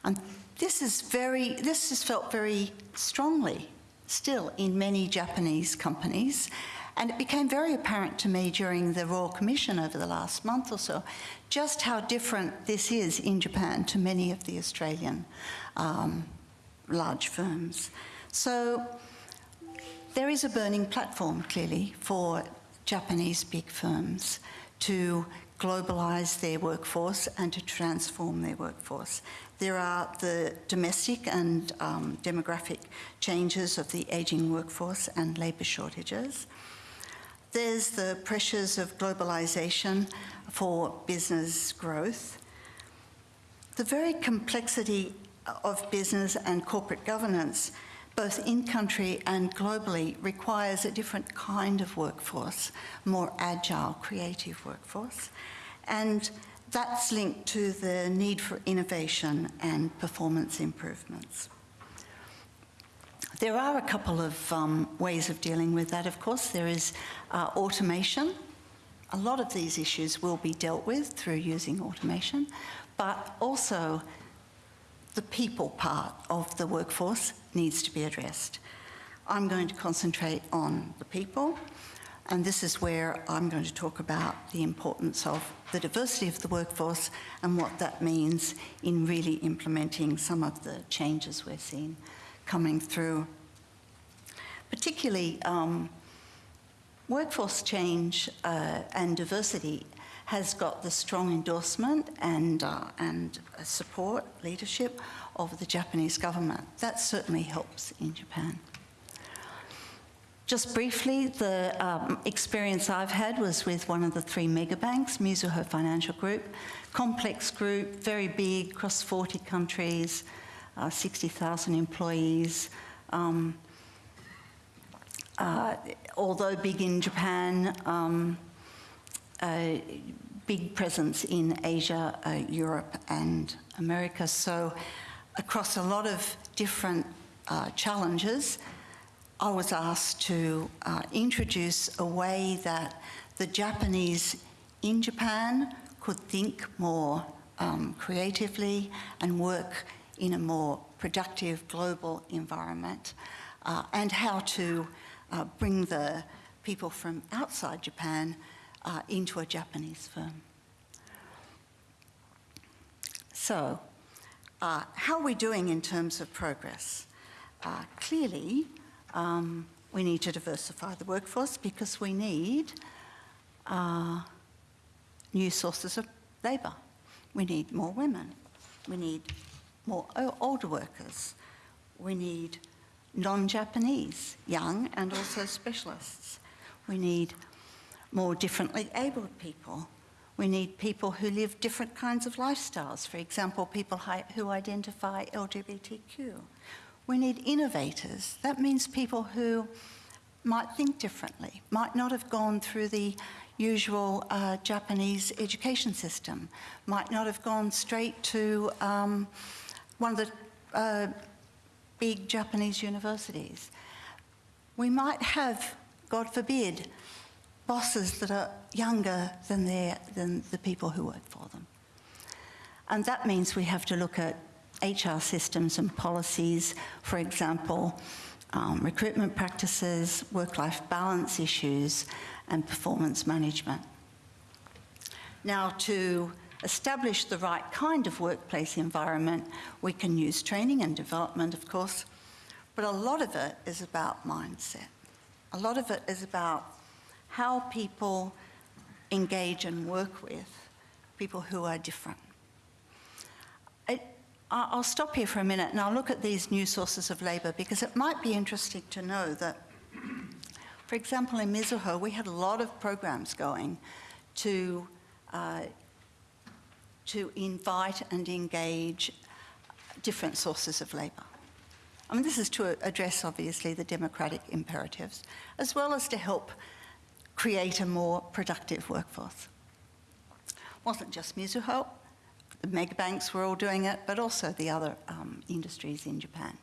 And this is very, this is felt very strongly still in many Japanese companies. And it became very apparent to me during the Royal Commission over the last month or so just how different this is in Japan to many of the Australian um, large firms. So there is a burning platform, clearly, for Japanese big firms to globalise their workforce and to transform their workforce. There are the domestic and um, demographic changes of the ageing workforce and labour shortages. There's the pressures of globalisation for business growth. The very complexity of business and corporate governance both in country and globally, requires a different kind of workforce, more agile, creative workforce. And that's linked to the need for innovation and performance improvements. There are a couple of um, ways of dealing with that, of course. There is uh, automation. A lot of these issues will be dealt with through using automation, but also the people part of the workforce needs to be addressed. I'm going to concentrate on the people, and this is where I'm going to talk about the importance of the diversity of the workforce and what that means in really implementing some of the changes we're seeing coming through. Particularly, um, workforce change uh, and diversity has got the strong endorsement and, uh, and support, leadership of the Japanese government. That certainly helps in Japan. Just briefly, the um, experience I've had was with one of the three mega banks, Mizuho Financial Group. Complex group, very big, across 40 countries, uh, 60,000 employees. Um, uh, although big in Japan, um, a big presence in Asia, uh, Europe, and America. So, across a lot of different uh, challenges, I was asked to uh, introduce a way that the Japanese in Japan could think more um, creatively and work in a more productive global environment, uh, and how to uh, bring the people from outside Japan uh, into a Japanese firm. So, uh, how are we doing in terms of progress? Uh, clearly, um, we need to diversify the workforce because we need uh, new sources of labour. We need more women. We need more older workers. We need non-Japanese, young and also specialists. We need more differently abled people. We need people who live different kinds of lifestyles, for example, people who identify LGBTQ. We need innovators. That means people who might think differently, might not have gone through the usual uh, Japanese education system, might not have gone straight to um, one of the uh, big Japanese universities. We might have, God forbid, bosses that are younger than, than the people who work for them. And that means we have to look at HR systems and policies, for example, um, recruitment practices, work-life balance issues, and performance management. Now, to establish the right kind of workplace environment, we can use training and development, of course, but a lot of it is about mindset. A lot of it is about how people engage and work with people who are different. I, I- I'll stop here for a minute and I'll look at these new sources of labour because it might be interesting to know that, for example, in Mizuho, we had a lot of programs going to, uh, to invite and engage different sources of labour. I mean, this is to address, obviously, the democratic imperatives, as well as to help create a more productive workforce. It wasn't just Mizuho, the mega banks were all doing it, but also the other um, industries in Japan,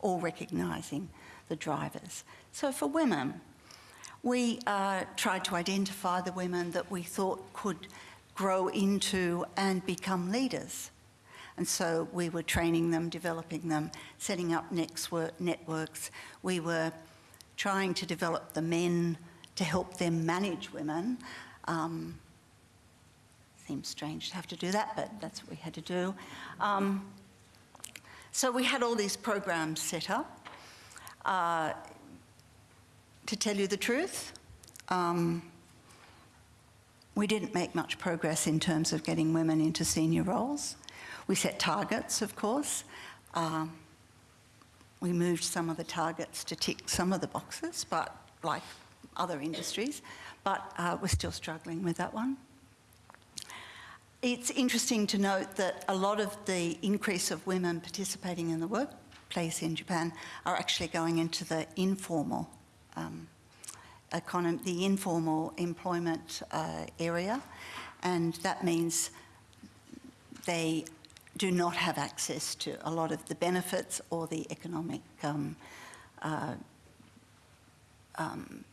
all recognising the drivers. So for women, we uh, tried to identify the women that we thought could grow into and become leaders. And so we were training them, developing them, setting up networks. We were trying to develop the men to help them manage women. Um, seems strange to have to do that, but that's what we had to do. Um, so we had all these programs set up. Uh, to tell you the truth, um, we didn't make much progress in terms of getting women into senior roles. We set targets, of course. Um, we moved some of the targets to tick some of the boxes, but like other industries, but uh, we're still struggling with that one. It's interesting to note that a lot of the increase of women participating in the workplace in Japan are actually going into the informal um, the informal employment uh, area, and that means they do not have access to a lot of the benefits or the economic um, uh, um,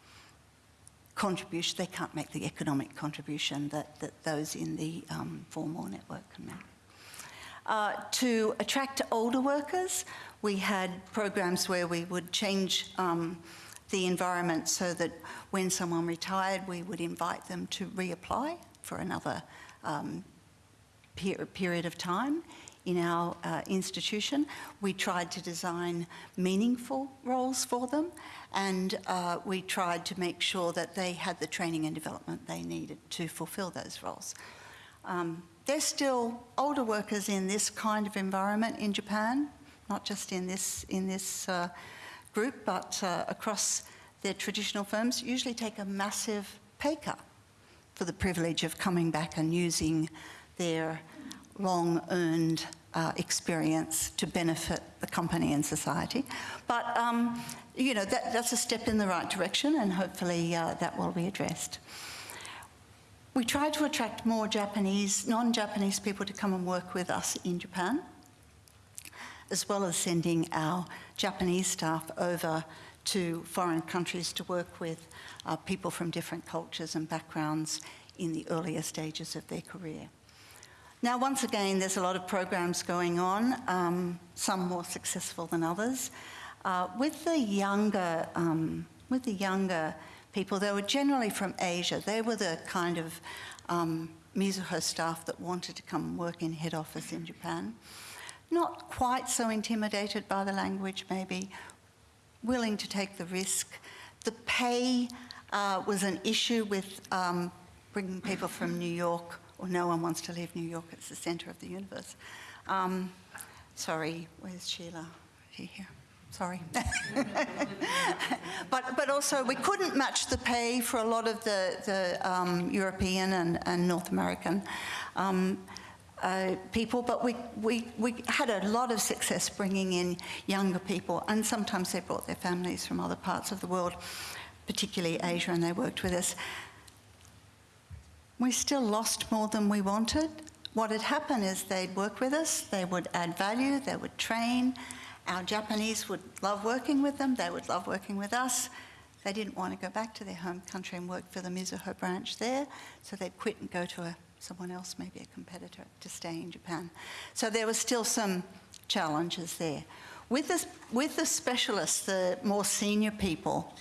contribution. They can't make the economic contribution that, that those in the um, formal network can make. Uh, to attract older workers, we had programs where we would change um, the environment so that when someone retired, we would invite them to reapply for another um, per- period of time in our uh, institution. We tried to design meaningful roles for them and uh, we tried to make sure that they had the training and development they needed to fulfill those roles. Um, there's still older workers in this kind of environment in Japan, not just in this, in this uh, group, but uh, across their traditional firms, usually take a massive pay cut for the privilege of coming back and using their long earned uh, experience to benefit the company and society. But, um, you know, that, that's a step in the right direction and hopefully uh, that will be addressed. We try to attract more Japanese, non-Japanese people to come and work with us in Japan, as well as sending our Japanese staff over to foreign countries to work with uh, people from different cultures and backgrounds in the earlier stages of their career. Now, once again, there's a lot of programs going on, um, some more successful than others. Uh, with the younger, um, with the younger people, they were generally from Asia. They were the kind of um, Mizuho staff that wanted to come work in head office in Japan. Not quite so intimidated by the language, maybe, willing to take the risk. The pay uh, was an issue with um, bringing people from New York, or no one wants to leave New York, it's the centre of the universe. Um, sorry, where's Sheila? She here? Sorry. [laughs] but, but also, we couldn't match the pay for a lot of the, the um, European and, and North American um, uh, people, but we, we, we had a lot of success bringing in younger people, and sometimes they brought their families from other parts of the world, particularly Asia, and they worked with us. We still lost more than we wanted. What had happened is they'd work with us, they would add value, they would train. Our Japanese would love working with them, they would love working with us. They didn't want to go back to their home country and work for the Mizuho branch there, so they'd quit and go to a, someone else, maybe a competitor, to stay in Japan. So there were still some challenges there. With the, with the specialists, the more senior people,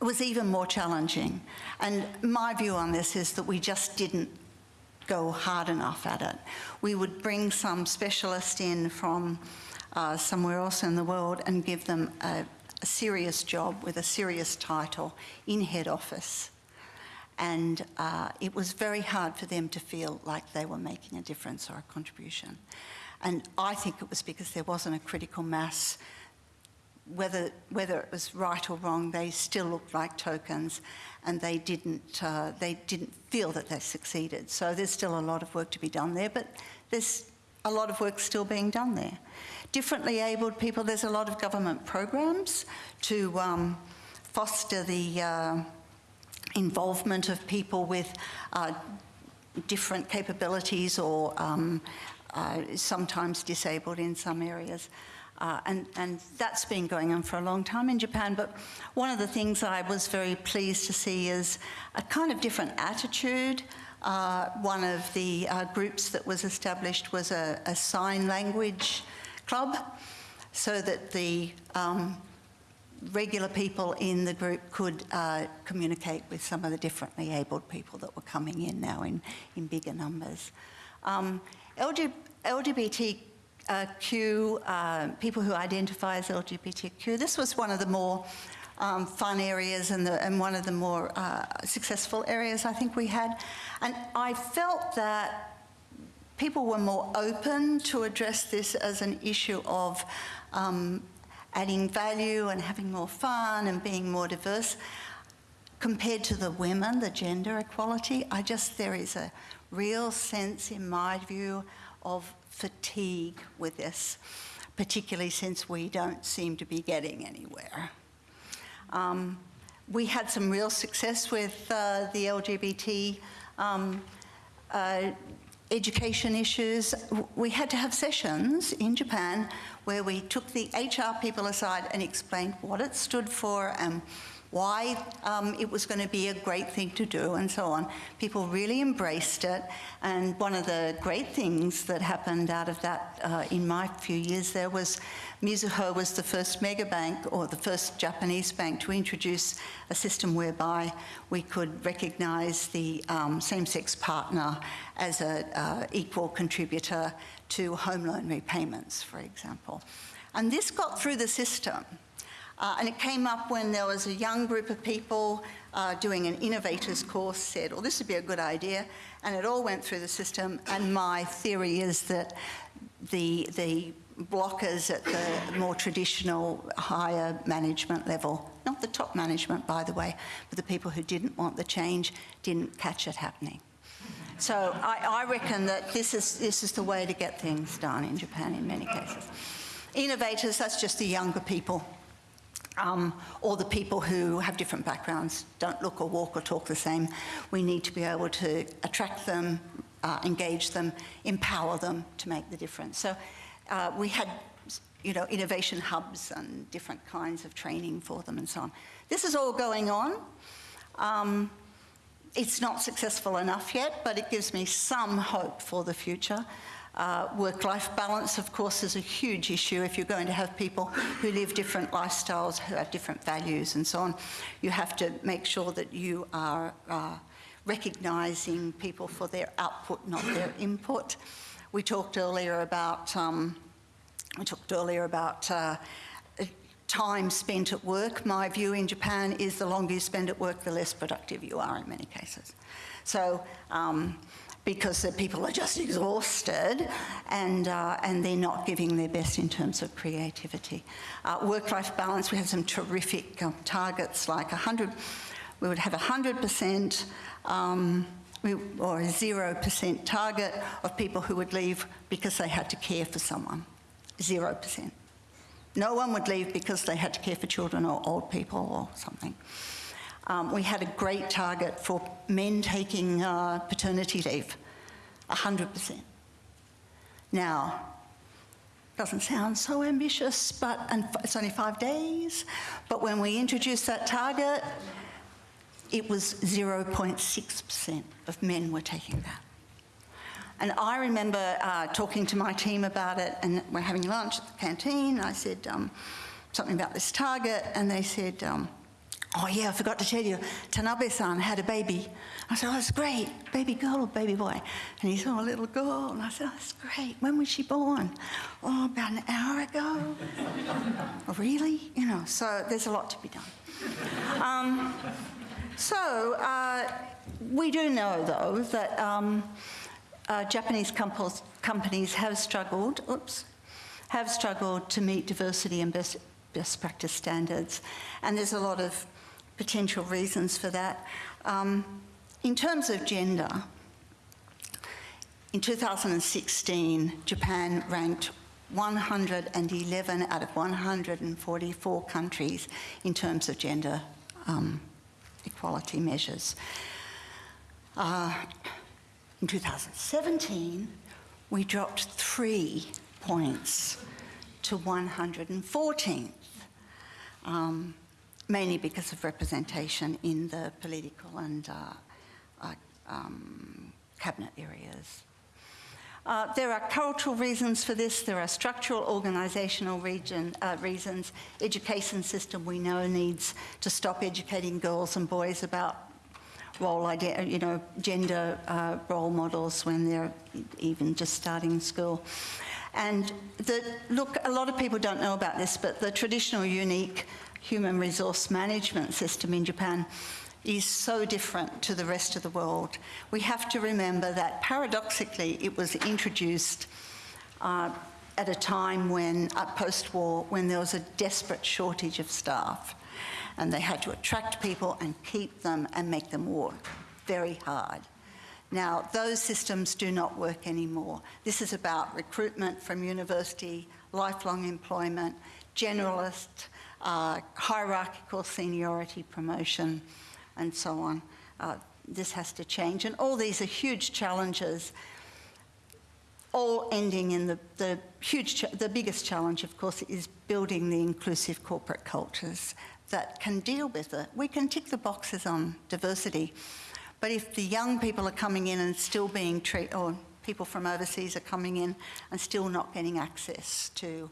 it was even more challenging. And my view on this is that we just didn't go hard enough at it. We would bring some specialist in from uh, somewhere else in the world and give them a, a serious job with a serious title in head office. And uh, it was very hard for them to feel like they were making a difference or a contribution. And I think it was because there wasn't a critical mass whether, whether it was right or wrong, they still looked like tokens and they didn't, uh, they didn't feel that they succeeded. So there's still a lot of work to be done there, but there's a lot of work still being done there. Differently abled people, there's a lot of government programs to um, foster the uh, involvement of people with uh, different capabilities or um, uh, sometimes disabled in some areas. Uh, and, and that's been going on for a long time in Japan. But one of the things I was very pleased to see is a kind of different attitude. Uh, one of the uh, groups that was established was a, a, sign language club so that the um, regular people in the group could uh, communicate with some of the differently abled people that were coming in now in, in bigger numbers. Um, LGBT uh, uh, people who identify as LGBTQ. This was one of the more um, fun areas and, the, and, one of the more uh, successful areas I think we had. And I felt that people were more open to address this as an issue of um, adding value and having more fun and being more diverse. Compared to the women, the gender equality, I just, there is a real sense in my view of fatigue with this, particularly since we don't seem to be getting anywhere. Um, we had some real success with uh, the LGBT um, uh, education issues. We had to have sessions in Japan where we took the HR people aside and explained what it stood for and why um, it was going to be a great thing to do and so on. People really embraced it. And one of the great things that happened out of that uh, in my few years there was Mizuho was the first mega bank or the first Japanese bank to introduce a system whereby we could recognize the um, same-sex partner as an uh, equal contributor to home loan repayments, for example. And this got through the system. Uh, and it came up when there was a young group of people uh, doing an innovators course said, well, this would be a good idea. And it all went through the system. And my theory is that the, the blockers at the more traditional higher management level, not the top management, by the way, but the people who didn't want the change didn't catch it happening. So I, I reckon that this is, this is the way to get things done in Japan in many cases. Innovators, that's just the younger people um, or the people who have different backgrounds, don't look or walk or talk the same. We need to be able to attract them, uh, engage them, empower them to make the difference. So uh, we had, you know, innovation hubs and different kinds of training for them and so on. This is all going on. Um, it's not successful enough yet, but it gives me some hope for the future. Uh, Work-life balance, of course, is a huge issue if you're going to have people who live different lifestyles, who have different values and so on. You have to make sure that you are uh, recognising people for their output, not their input. We talked earlier about, um, we talked earlier about uh, time spent at work. My view in Japan is the longer you spend at work, the less productive you are in many cases. So um, because the people are just exhausted and, uh, and they're not giving their best in terms of creativity. Uh, Work-life balance, we have some terrific um, targets like 100, we would have 100% um, or a 0% target of people who would leave because they had to care for someone, 0%. No one would leave because they had to care for children or old people or something. Um, we had a great target for men taking uh, paternity leave, 100%. Now, doesn't sound so ambitious, but and it's only five days. But when we introduced that target, it was 0.6% of men were taking that. And I remember uh, talking to my team about it, and we're having lunch at the canteen. I said um, something about this target, and they said, um, Oh, yeah, I forgot to tell you, Tanabe san had a baby. I said, Oh, that's great. Baby girl or baby boy? And he said, Oh, a little girl. And I said, Oh, that's great. When was she born? Oh, about an hour ago. [laughs] oh, really? You know, so there's a lot to be done. Um, so, uh, we do know, though, that um, uh, Japanese companies have struggled, oops, have struggled to meet diversity and best, best practice standards. And there's a lot of potential reasons for that. Um, in terms of gender, in 2016, Japan ranked 111 out of 144 countries in terms of gender um, equality measures. Uh, in 2017, we dropped three points to 114th, um, mainly because of representation in the political and uh, um, cabinet areas. Uh, there are cultural reasons for this. There are structural, organisational uh, reasons. Education system we know needs to stop educating girls and boys about role idea, you know, gender uh, role models when they're even just starting school. And the, look, a lot of people don't know about this, but the traditional unique human resource management system in Japan is so different to the rest of the world. We have to remember that paradoxically it was introduced uh, at a time when, uh, post-war, when there was a desperate shortage of staff and they had to attract people and keep them and make them work very hard. Now, those systems do not work anymore. This is about recruitment from university, lifelong employment, generalist, uh, hierarchical seniority promotion, and so on. Uh, this has to change. And all these are huge challenges, all ending in the, the huge, the biggest challenge, of course, is building the inclusive corporate cultures that can deal with it. We can tick the boxes on diversity, but if the young people are coming in and still being treated, or people from overseas are coming in and still not getting access to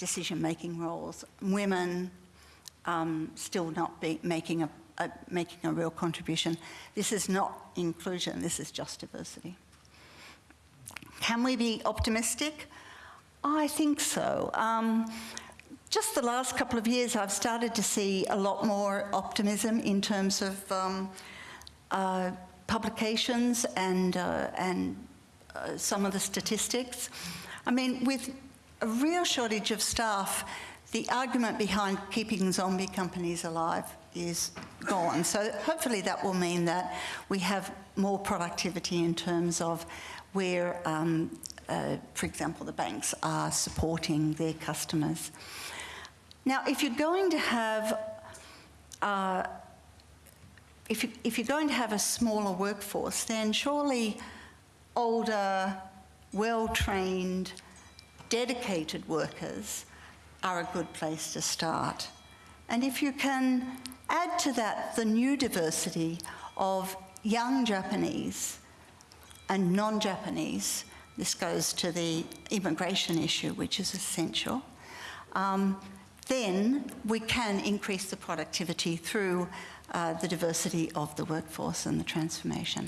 decision-making roles, women um, still not be making a, a, making a real contribution, this is not inclusion, this is just diversity. Can we be optimistic? I think so. Um, just the last couple of years, I've started to see a lot more optimism in terms of um, uh, publications and, uh, and uh, some of the statistics. I mean, with a real shortage of staff, the argument behind keeping zombie companies alive is gone. So hopefully that will mean that we have more productivity in terms of where, um, uh, for example, the banks are supporting their customers. Now, if you're going to have uh, if, you, if you're going to have a smaller workforce, then surely older, well-trained, dedicated workers are a good place to start. And if you can add to that the new diversity of young Japanese and non-Japanese, this goes to the immigration issue, which is essential, um, then we can increase the productivity through uh, the diversity of the workforce and the transformation.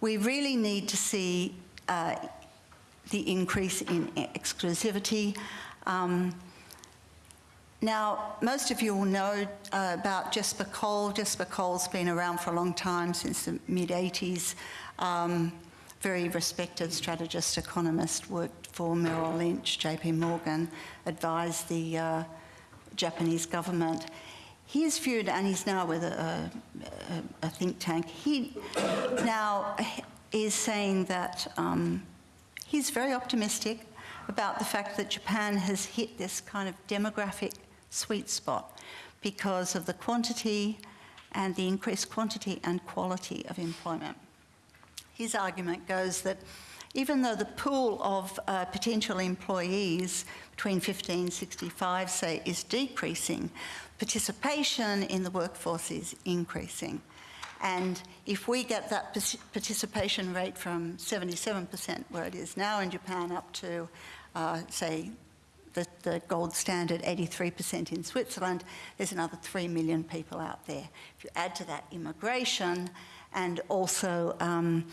We really need to see uh, the increase in exclusivity. Um, now, most of you will know uh, about Jesper Koll. Jesper Koll's been around for a long time, since the mid-80s. Um, very respected strategist, economist, worked for Merrill Lynch, JP Morgan, advised the uh, Japanese government. He's viewed, and he's now with a, a, a think tank, he now is saying that um, he's very optimistic about the fact that Japan has hit this kind of demographic sweet spot because of the quantity and the increased quantity and quality of employment. His argument goes that even though the pool of uh, potential employees between 15 and 65, say, is decreasing, participation in the workforce is increasing. And if we get that participation rate from 77%, where it is now in Japan, up to, uh, say, the, the gold standard 83% in Switzerland, there's another 3 million people out there. If you add to that immigration and also um,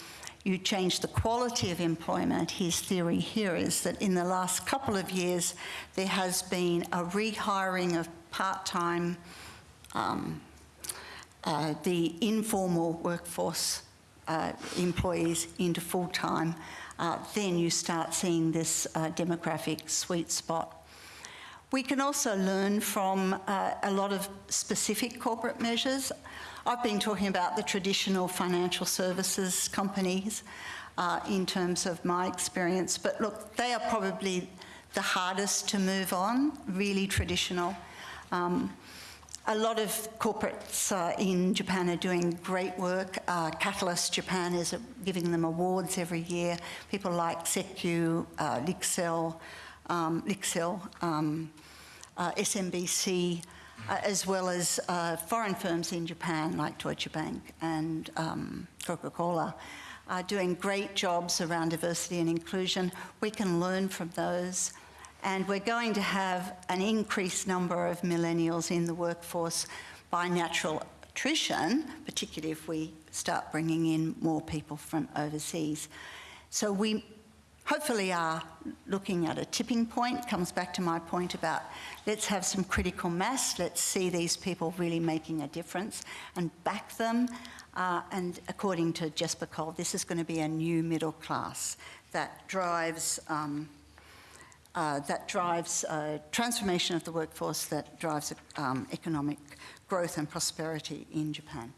you change the quality of employment, his theory here is that in the last couple of years, there has been a rehiring of part-time um, uh, the informal workforce uh, employees into full-time, uh, then you start seeing this uh, demographic sweet spot. We can also learn from uh, a lot of specific corporate measures. I've been talking about the traditional financial services companies in terms of my experience, but look, they are probably the hardest to move on, really traditional. Um, a lot of corporates uh, in Japan are doing great work. Uh, Catalyst Japan is giving them awards every year. People like Secu, uh, Lixel, um, Lixil, um, uh, SMBC, uh, as well as uh, foreign firms in Japan like Deutsche Bank and um, Coca-Cola, are doing great jobs around diversity and inclusion. We can learn from those. And we're going to have an increased number of millennials in the workforce by natural attrition, particularly if we start bringing in more people from overseas. So we hopefully are looking at a tipping point. Comes back to my point about let's have some critical mass, let's see these people really making a difference and back them. Uh, and according to Jesper Koll, this is going to be a new middle class that drives. Um, uh, that drives uh, transformation of the workforce, that drives um, economic growth and prosperity in Japan.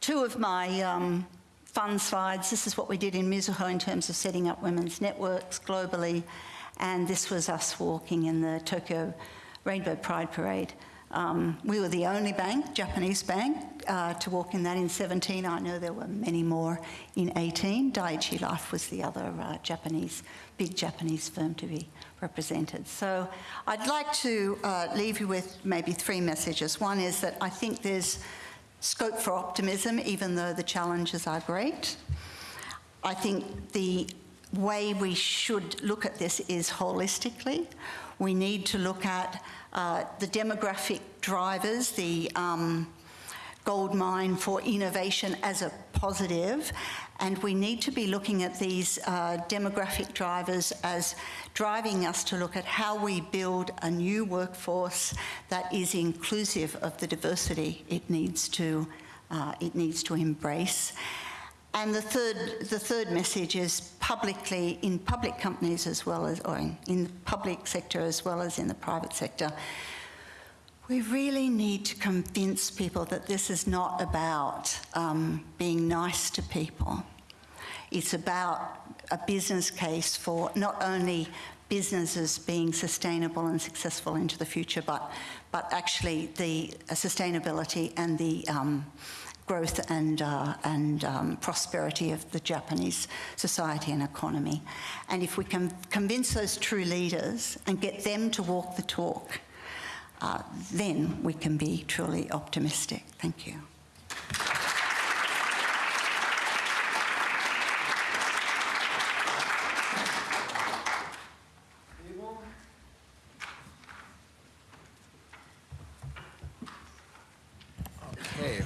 Two of my um, fun slides. This is what we did in Mizuho in terms of setting up women's networks globally, and this was us walking in the Tokyo Rainbow Pride Parade. Um, we were the only bank, Japanese bank, uh, to walk in that in 17. I know there were many more in 18. Daiichi Life was the other uh, Japanese, big Japanese firm to be represented. So I'd like to uh, leave you with maybe three messages. One is that I think there's scope for optimism, even though the challenges are great. I think the way we should look at this is holistically. We need to look at uh, the demographic drivers, the um, gold mine for innovation as a positive, and we need to be looking at these uh, demographic drivers as driving us to look at how we build a new workforce that is inclusive of the diversity it needs to, uh, it needs to embrace. And the third, the third message is publicly, in public companies as well as, or in, in the public sector as well as in the private sector, we really need to convince people that this is not about um, being nice to people. It's about a business case for not only businesses being sustainable and successful into the future, but, but actually the uh, sustainability and the um, growth and, uh, and um, prosperity of the Japanese society and economy. And if we can convince those true leaders and get them to walk the talk, uh, then we can be truly optimistic. Thank you. Okay,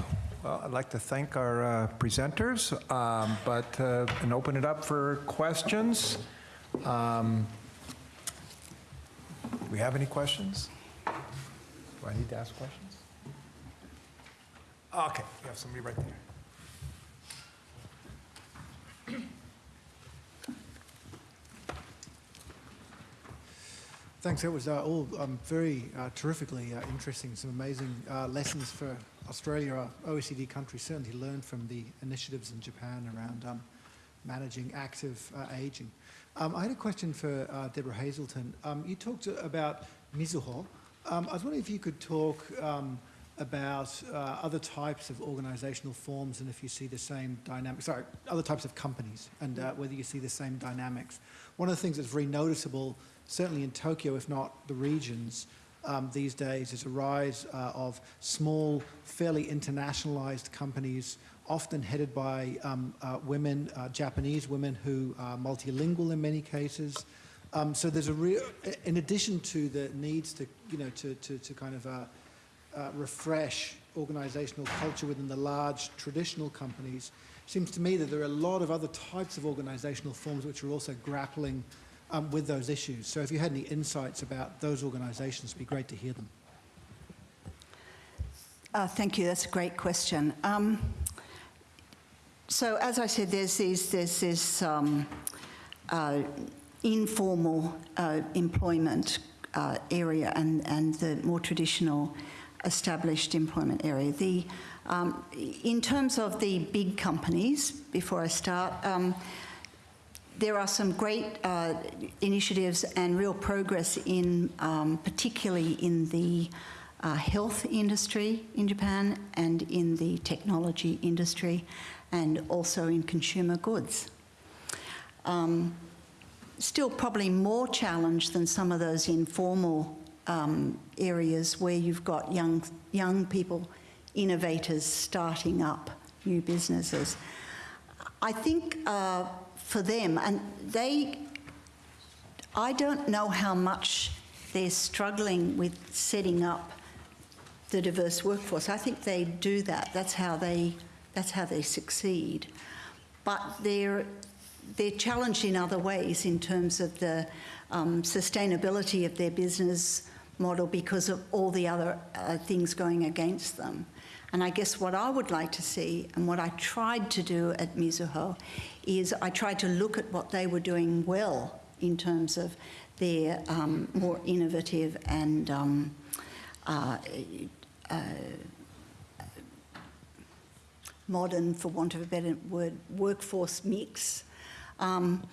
well, I'd like to thank our uh, presenters, um, but, uh, and open it up for questions. Um, Do we have any questions? Do I need to ask questions? Okay, we have somebody right there. Thanks. That was uh, all um, very uh, terrifically uh, interesting. Some amazing uh, lessons for Australia. Uh, OECD countries certainly learned from the initiatives in Japan around um, managing active uh, aging. Um, I had a question for uh, Deborah Hazelton. Um, you talked about Mizuho. Um, I was wondering if you could talk um, about uh, other types of organizational forms and if you see the same dynamics, sorry, other types of companies and uh, whether you see the same dynamics. One of the things that's very noticeable, certainly in Tokyo, if not the regions, um, these days is a rise uh, of small, fairly internationalized companies, often headed by um, uh, women, uh, Japanese women who are multilingual in many cases. Um, so there's a real, in addition to the needs to, you know, to, to, to kind of uh, uh, refresh organizational culture within the large traditional companies, seems to me that there are a lot of other types of organizational forms which are also grappling um, with those issues. So if you had any insights about those organizations, it'd be great to hear them. Uh, thank you. That's a great question. Um, so, as I said, there's these, there's this um, uh, informal uh, employment uh, area and, and the more traditional established employment area. The, um, in terms of the big companies, before I start, um, there are some great uh, initiatives and real progress in, um, particularly in the uh, health industry in Japan and in the technology industry and also in consumer goods. Um, still probably more challenged than some of those informal um, areas where you've got young, young people, innovators starting up new businesses. I think uh, for them, and they, I don't know how much they're struggling with setting up the diverse workforce. I think they do that. That's how they, that's how they succeed. But they're, they're challenged in other ways in terms of the um, sustainability of their business model because of all the other uh, things going against them. And I guess what I would like to see, and what I tried to do at Mizuho, is I tried to look at what they were doing well in terms of their um, more innovative and um, uh, uh, modern, for want of a better word, workforce mix. Um,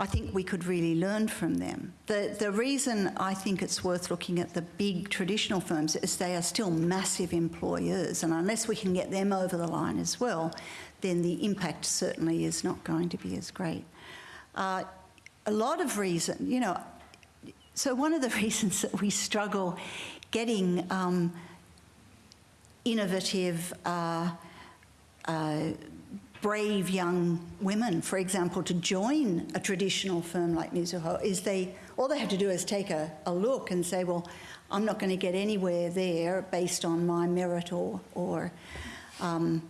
I think we could really learn from them. The, the reason I think it's worth looking at the big traditional firms is they are still massive employers, and unless we can get them over the line as well, then the impact certainly is not going to be as great. Uh, a lot of reason, you know, so one of the [laughs] reasons that we struggle getting um, innovative, uh, uh, brave young women, for example, to join a traditional firm like Mizuho is they all they have to do is take a, a look and say, well, I'm not going to get anywhere there based on my merit or or um,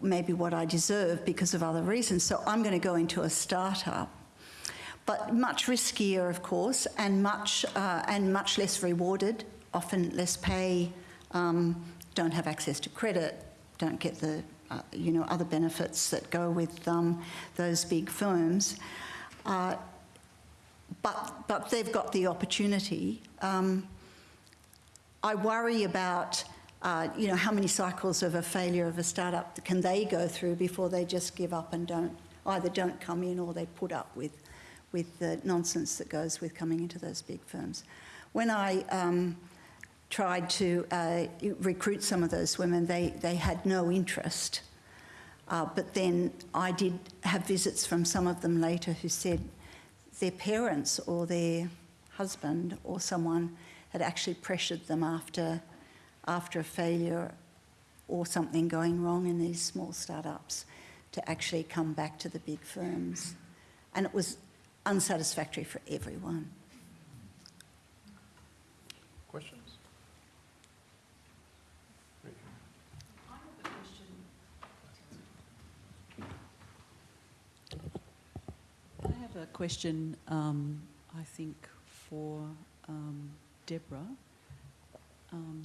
maybe what I deserve because of other reasons. So I'm going to go into a startup. But much riskier, of course, and much uh, and much less rewarded. Often less pay, um, don't have access to credit, don't get the uh, you know, other benefits that go with um, those big firms. Uh, but, but they've got the opportunity. Um, I worry about, uh, you know, how many cycles of a failure of a startup can they go through before they just give up and don't, either don't come in or they put up with, with the nonsense that goes with coming into those big firms. When I um, tried to uh, recruit some of those women, they, they had no interest. Uh, but then I did have visits from some of them later who said their parents or their husband or someone had actually pressured them after, after a failure or something going wrong in these small startups to actually come back to the big firms. And it was unsatisfactory for everyone. Question, um, I think, for um, Deborah um,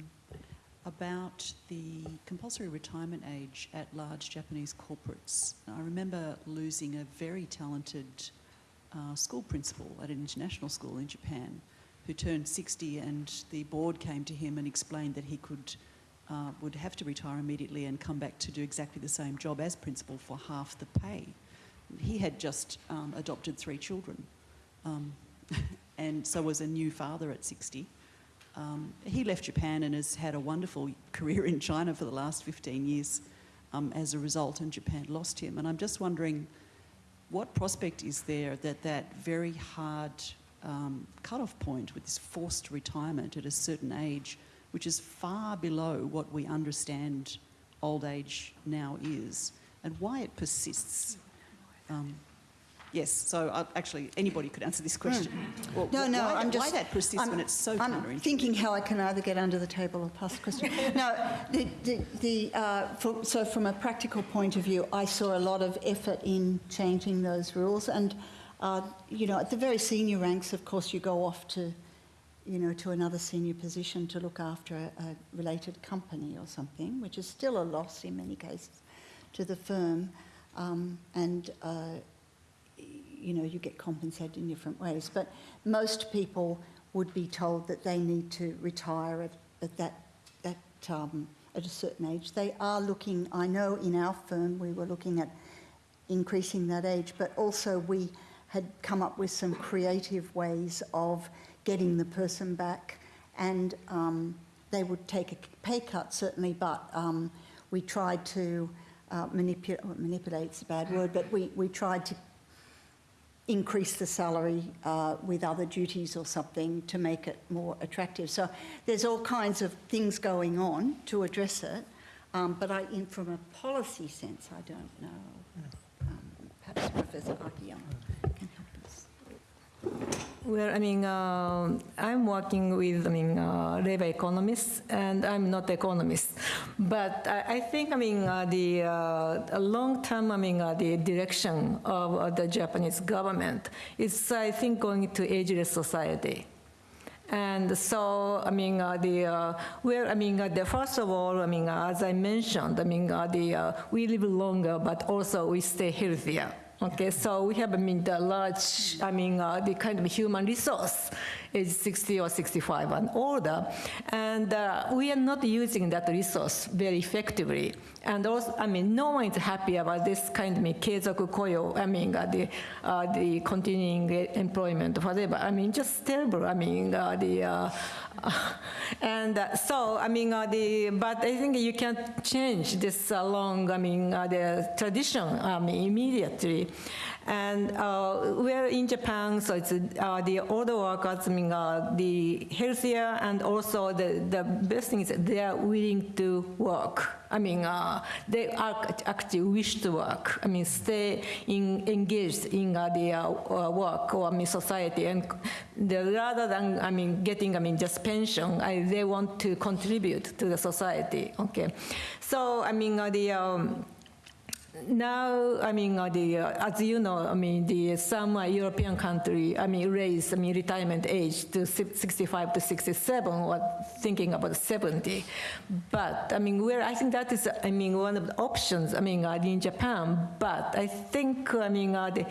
about the compulsory retirement age at large Japanese corporates. I remember losing a very talented uh, school principal at an international school in Japan who turned 60 and the board came to him and explained that he could uh, would have to retire immediately and come back to do exactly the same job as principal for half the pay he had just um, adopted three children um, [laughs] and so was a new father at 60. Um, he left Japan and has had a wonderful career in China for the last 15 years um, as a result, and Japan lost him. And I'm just wondering what prospect is there that that very hard um, cut-off point with this forced retirement at a certain age, which is far below what we understand old age now is, and why it persists. Um, yes, so uh, actually anybody could answer this question. Well, No, no, why, I'm that- just... why that persists I'm- when it's so I'm thinking how I can either get under the table or pass the question. [laughs] no, the, the, the, uh, for, so from a practical point of view, I saw a lot of effort in changing those rules. And, uh, you know, at the very senior ranks, of course, you go off to, you know, to another senior position to look after a, a related company or something, which is still a loss in many cases to the firm. Um, and uh, you know, you get compensated in different ways. But most people would be told that they need to retire at, at that, that um, at a certain age. They are looking, I know in our firm we were looking at increasing that age, but also we had come up with some creative ways of getting the person back and um, they would take a pay cut certainly, but um, we tried to uh, manipulate, manipulate's a bad word, but we, we tried to increase the salary uh, with other duties or something to make it more attractive. So there's all kinds of things going on to address it, um, but I, in, from a policy sense, I don't know. Um, perhaps Professor Akiyama can help us. Well, I mean, uh, I'm working with, I mean, uh, labor economists, and I'm not economist. But I, I think, I mean, uh, the uh, long-term, I mean, uh, the direction of uh, the Japanese government is, I think, going to ageless society. And so, I mean, uh, the uh, well, I mean, uh, the first of all, I mean, uh, as I mentioned, I mean, the we live longer, but also we stay healthier. Okay, so we have, I mean, the large, I mean, uh, the kind of human resource age 60 or 65 and older. And uh, we are not using that resource very effectively. And also, I mean, no one is happy about this kind of I mean, keizoku koyo, I mean, uh, the, uh, the continuing employment, whatever. I mean, just terrible. I mean, uh, the, uh, [laughs] and uh, so, I mean, uh, the, but I think you can change this long, I mean, the tradition, I mean, immediately. And uh, we're in Japan, so it's uh, the older workers, mean, uh, the healthier, and also the, the best thing is they are willing to work. I mean, uh, they are actually wish to work. I mean, stay in, engaged in uh, the uh, uh, work or I mean society, and the, rather than I mean getting I mean just pension, I, they want to contribute to the society. Okay, so I mean uh, the. Um, now, I mean, uh, the, uh, as you know, I mean, the, some uh, European country, I mean, raise, I mean, retirement age to 65 to 67, or thinking about 70. But, I mean, where I think that is, I mean, one of the options, I mean, uh, in Japan. But I think, I mean, uh, the,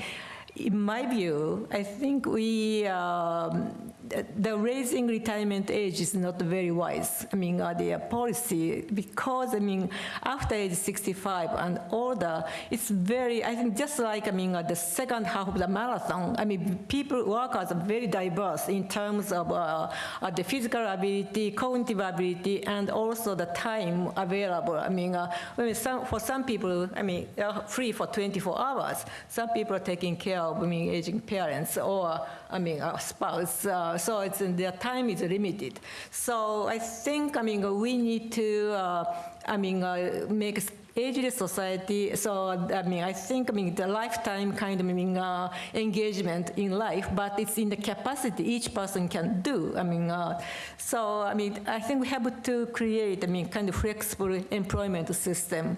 in my view, I think we, um, the- raising retirement age is not very wise. I mean, uh, the policy, because, I mean, after age 65 and older, it's very, I think just like, I mean, uh, the second half of the marathon, I mean, people, workers are very diverse in terms of uh, uh, the physical ability, cognitive ability, and also the time available. I mean, uh, I mean some, for some people, I mean, free for 24 hours. Some people are taking care of, I mean, aging parents or, I mean, a spouse. Uh, so it's, their time is limited. So I think, I mean, we need to, uh, I mean, uh, make ageless society. So I mean, I think I mean the lifetime kind of I mean uh, engagement in life, but it's in the capacity each person can do. I mean, uh, so I mean, I think we have to create I mean kind of flexible employment system,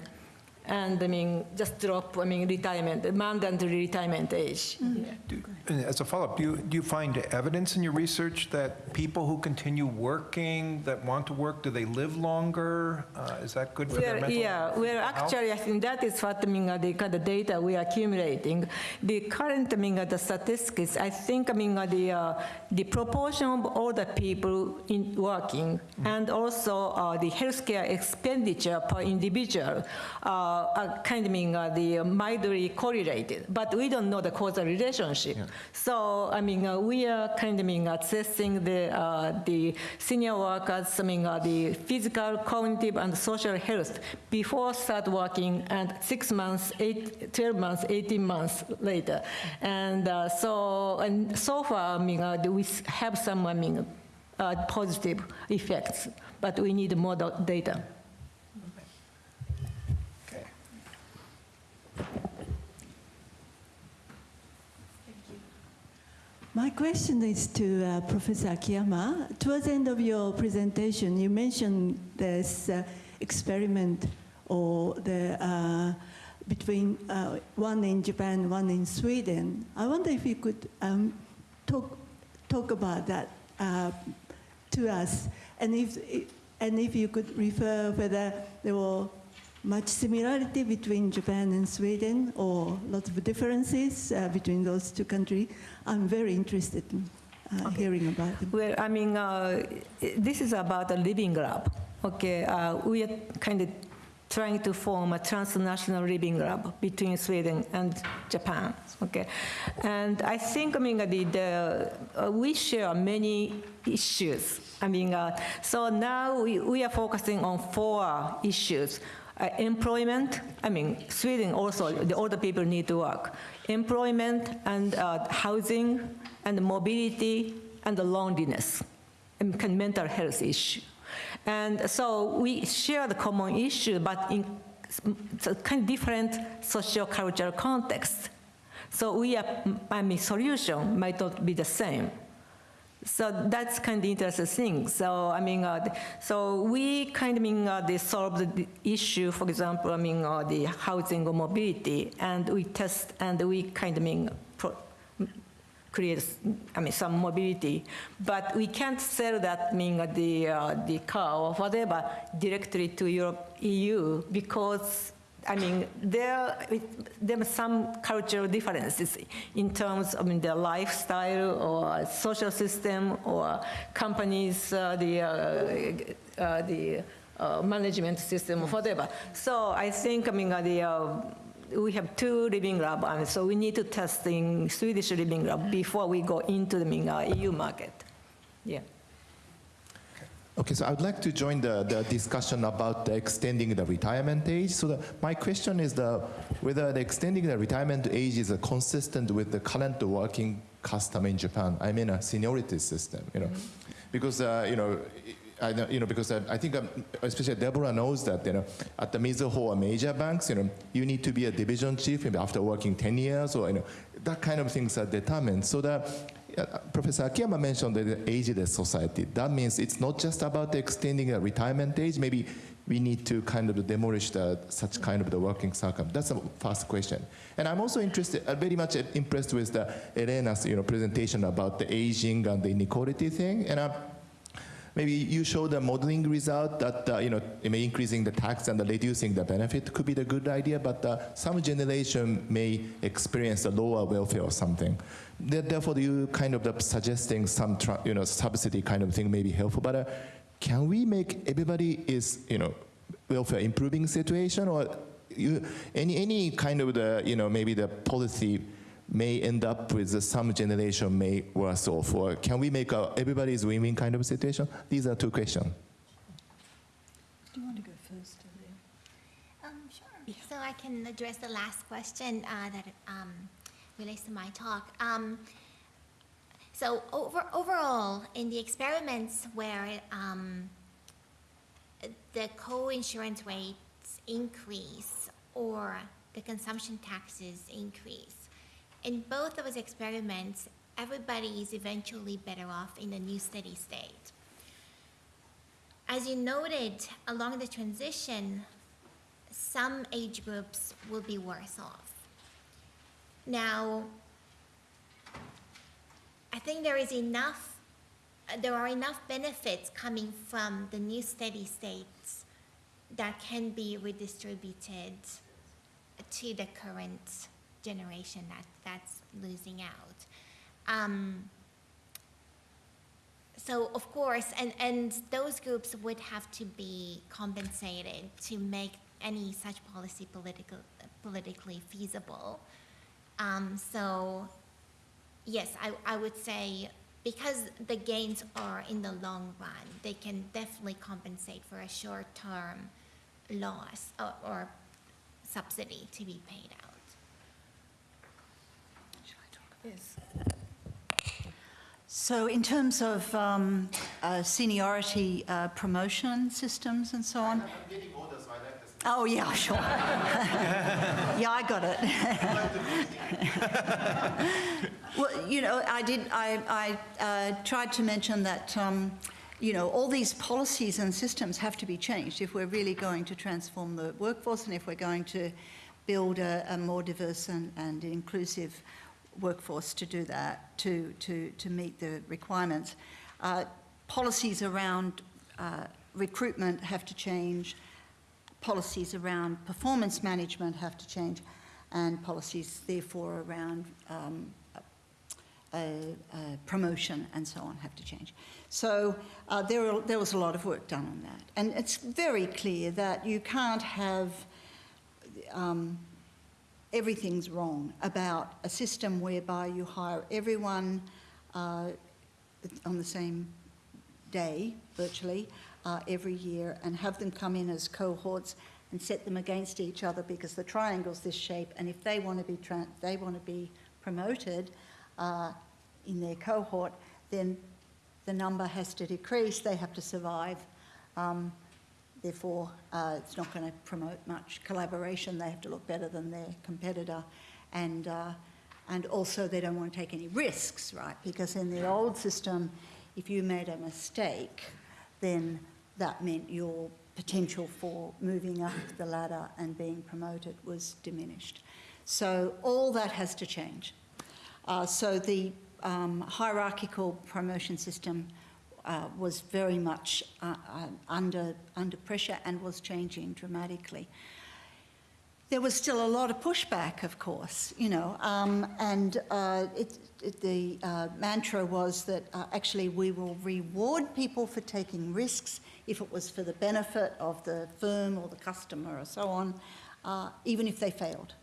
and I mean just drop I mean retirement mandatory retirement age. Yeah. Do- and As a follow-up, do you, do you find evidence in your research that people who continue working, that want to work, do they live longer? Uh, Is that good for their Well, mental yeah, well, actually, I think that is what I mean, uh, the kind of data we are accumulating. The current, I mean, uh, the statistics, I think, I mean, the, uh, the proportion of older people in working and also uh, the healthcare expenditure per individual uh, are kind of, mean, uh, the mildly correlated, but we don't know the causal relationship. So, I mean, uh, we are kind of mean, assessing the, uh, the senior workers, I mean, uh, the physical, cognitive, and social health before start working and six months, eight, 12 months, 18 months later. And uh, so, and so far, I mean, uh, we have some, I mean, uh, positive effects, but we need more data. My question is to uh, Professor Akiyama. Towards the end of your presentation, you mentioned this uh, experiment or the uh, between uh, one in Japan, one in Sweden. I wonder if you could um, talk talk about that uh, to us, and if and if you could refer whether there were much similarity between Japan and Sweden or lots of differences uh, between those two countries. I'm very interested in uh, hearing about them. Well, I mean, uh, this is about a living lab. Okay, uh, we are kind of trying to form a transnational living lab between Sweden and Japan. Okay, and I think I mean the, the uh, we share many issues. I mean, uh, so now we, we are focusing on four issues. Uh, employment, I mean, Sweden also, the older people need to work. Employment and uh, housing and mobility and the loneliness and kind mental health issue. And so we share the common issue, but in kind of different socio-cultural context. So we are, I mean, solution might not be the same. So that's kind of interesting thing. So I mean, uh, so we kind of mean uh, they solve the issue. For example, I mean uh, the housing or mobility, and we test and we kind of mean create, I mean, some mobility. But we can't sell that, mean the uh, the car or whatever directly to Europe, EU because I mean, there, there are some cultural differences in terms of I mean, their lifestyle or social system or companies, uh, the, uh, uh, the uh, management system or whatever. So I think, I mean, uh, the, uh, we have two living lab, and so we need to test in Swedish living lab before we go into the I mean, EU market. Yeah. Okay, so I would like to join the, the discussion about the extending the retirement age. So the, my question is the, whether the extending the retirement age is uh, consistent with the current working custom in Japan. I mean a seniority system, you know, because uh, you know. I you know, because I, I think, um, especially Deborah knows that, you know, at the Mizuho or major banks, you know, you need to be a division chief maybe after working 10 years or, you know, that kind of things are determined. So the, yeah, Professor Akiyama mentioned the ageless society. That means it's not just about extending a retirement age. Maybe we need to kind of demolish the, such kind of the working circum. That's the first question. And I'm also interested, uh, very much impressed with the Elena's you know, presentation about the aging and the inequality thing. And uh, maybe you show the modeling result that uh, you know increasing the tax and the reducing the benefit could be the good idea, but uh, some generation may experience a lower welfare or something. There- Therefore, you kind of suggesting some tra- you know subsidy kind of thing may be helpful. But uh, can we make everybody is you know welfare improving situation or you, any any kind of the you know maybe the policy may end up with some generation may worse off or can we make a everybody's win-win kind of situation these are two questions Do you want to go first? Um, sure. So I can address the last question uh, that um, relates to my talk. Um, so over, overall, in the experiments where um, the co-insurance rates increase or the consumption taxes increase, in both of those experiments, everybody is eventually better off in the new steady state. As you noted, along the transition, some age groups will be worse off. Now, I think there is enough, uh, there are enough benefits coming from the new steady states that can be redistributed to the current generation that, that's losing out. Um, so of course, and, and those groups would have to be compensated to make any such policy political, politically feasible. Um, so yes, I, I would say because the gains are in the long run, they can definitely compensate for a short-term loss or, or subsidy to be paid out. Yes. So in terms of um, uh, seniority uh, promotion systems and so on? Oh, yeah, [laughs] sure. yeah, I got it. [laughs] well, you know, I did, I, I uh, tried to mention that, um, you know, all these policies and systems have to be changed if we're really going to transform the workforce and if we're going to build a, a more diverse and, and inclusive workforce to do that, to, to, to meet the requirements. Uh, policies around uh, recruitment have to change, policies around performance management have to change, and policies, therefore, around um, uh, uh, promotion and so on have to change. So uh, there, are, there was a lot of work done on that. And it's very clear that you can't have um, everything's wrong about a system whereby you hire everyone uh, on the same day, virtually, uh, every year, and have them come in as cohorts and set them against each other because the triangle's this shape, and if they want to be they want to be promoted uh, in their cohort, then the number has to decrease. They have to survive. Um, Therefore, uh, it's not going to promote much collaboration. They have to look better than their competitor. And, uh, and also, they don't want to take any risks, right? Because in the old system, if you made a mistake, then that meant your potential for moving up the ladder and being promoted was diminished. So all that has to change. Uh, so the um, hierarchical promotion system uh, was very much uh, uh, under, under pressure and was changing dramatically. There was still a lot of pushback, of course, you know, um, and uh, it, it, the uh, mantra was that uh, actually we will reward people for taking risks if it was for the benefit of the firm or the customer or so on, even if they failed,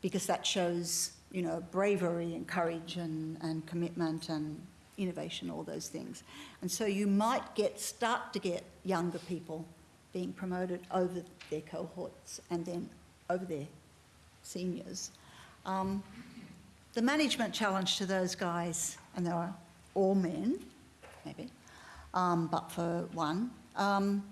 because that shows, you know, bravery and courage and, and commitment and innovation, all those things. And so you might get start to get younger people being promoted over their cohorts and then over their seniors. Um, the management challenge to those guys, and they are all men, maybe, um, but for one, um,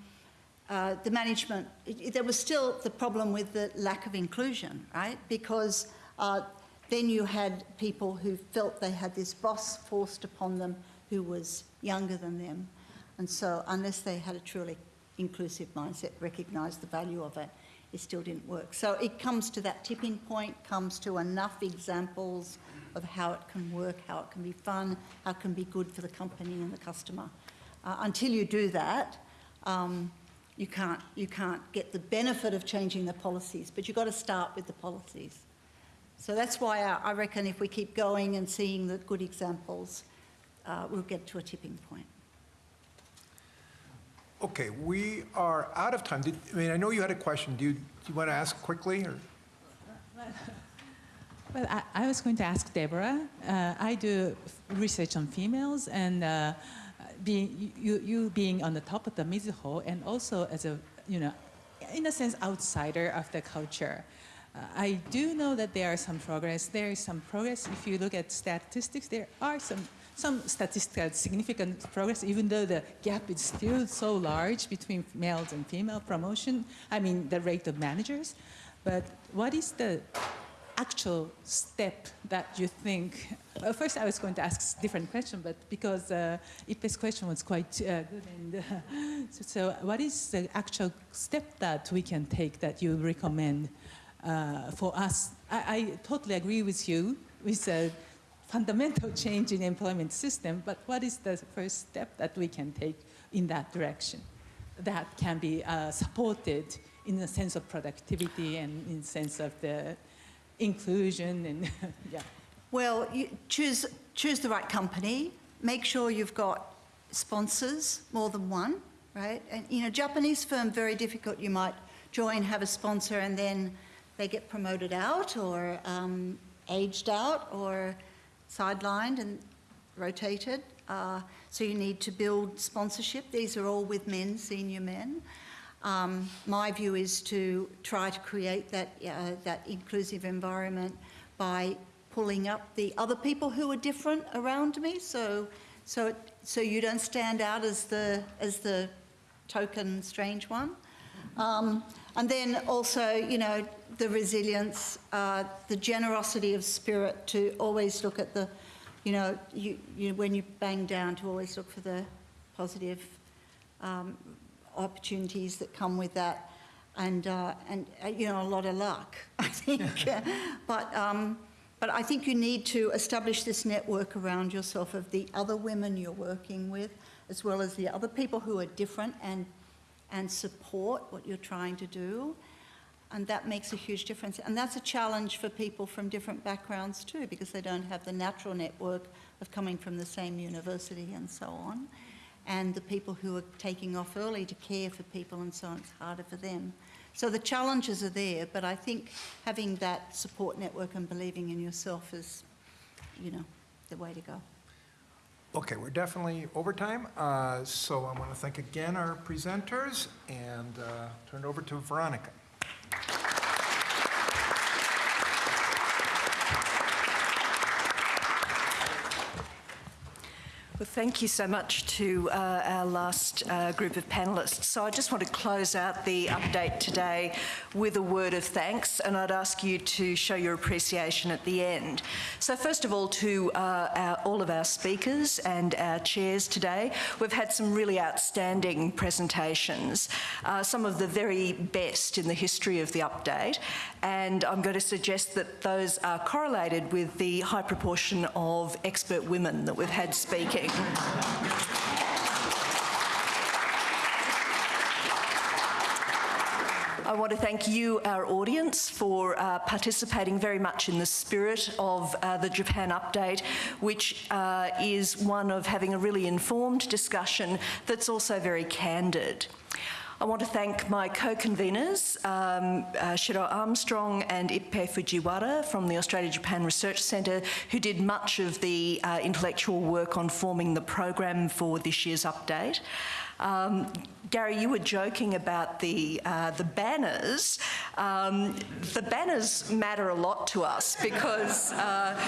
uh, the management, it, there was still the problem with the lack of inclusion, right? Because uh, then you had people who felt they had this boss forced upon them who was younger than them. And so, unless they had a truly inclusive mindset, recognised the value of it, it still didn't work. So, it comes to that tipping point, comes to enough examples of how it can work, how it can be fun, how it can be good for the company and the customer. Uh, until you do that, um, you can't, you can't get the benefit of changing the policies, but you've got to start with the policies. So that's why I, I reckon if we keep going and seeing the good examples, uh, we'll get to a tipping point. Okay, we are out of time. Did, I mean, I know you had a question. Do you, do you want to ask quickly? Or? [laughs] Well, I, I, was going to ask Deborah. Uh, I do research on females, and uh, being you, you being on the top of the Mizuho, and also as a you know, in a sense, outsider of the culture. Uh, I do know that there are some progress. There is some progress. If you look at statistics, there are some, some statistical significant progress, even though the gap is still so large between males and female promotion, I mean, the rate of managers. But what is the actual step that you think? Well, first, I was going to ask a different question, but because uh, Ippe's question was quite uh, good, and uh, [laughs] so, so, what is the actual step that we can take that you recommend uh, for us, I, I, totally agree with you with a fundamental [laughs] change in employment system, but what is the first step that we can take in that direction that can be uh, supported in the sense of productivity and in sense of the inclusion and [laughs] yeah. Well, choose, choose the right company, make sure you've got sponsors, more than one, right? And, you know, Japanese firm, very difficult. You might join, have a sponsor, and then they get promoted out or um, aged out or sidelined and rotated. Uh, so you need to build sponsorship. These are all with men, senior men. Um, my view is to try to create that, uh, that inclusive environment by pulling up the other people who are different around me. So, so, it, so you don't stand out as the, as the token strange one. Um, and then also, you know, the resilience, uh, the generosity of spirit to always look at the, you know, you, you, when you bang down, to always look for the positive um, opportunities that come with that. And, uh, and uh, you know, a lot of luck, [laughs] I think. [laughs] but, um, but I think you need to establish this network around yourself of the other women you're working with, as well as the other people who are different and and support what you're trying to do. And that makes a huge difference. And that's a challenge for people from different backgrounds too, because they don't have the natural network of coming from the same university and so on. And the people who are taking off early to care for people and so on, it's harder for them. So the challenges are there, but I think having that support network and believing in yourself is, you know, the way to go. Okay, we're definitely over time, uh, so I want to thank again our presenters and uh, turn it over to Veronica. Well, thank you so much to uh, our last uh, group of panellists. So I just want to close out the update today with a word of thanks, and I'd ask you to show your appreciation at the end. So first of all, to uh, our, all of our speakers and our chairs today, we've had some really outstanding presentations, uh, some of the very best in the history of the update, and I'm going to suggest that those are correlated with the high proportion of expert women that we've had speaking. I want to thank you, our audience, for uh, participating very much in the spirit of uh, the Japan Update, which uh, is one of having a really informed discussion that's also very candid. I want to thank my co-conveners, um, uh, Shiro Armstrong and Ippei Fujiwara from the Australia-Japan Research Centre, who did much of the uh, intellectual work on forming the program for this year's update. Um, Gary, you were joking about the uh, the banners. Um, the banners matter a lot to us because uh,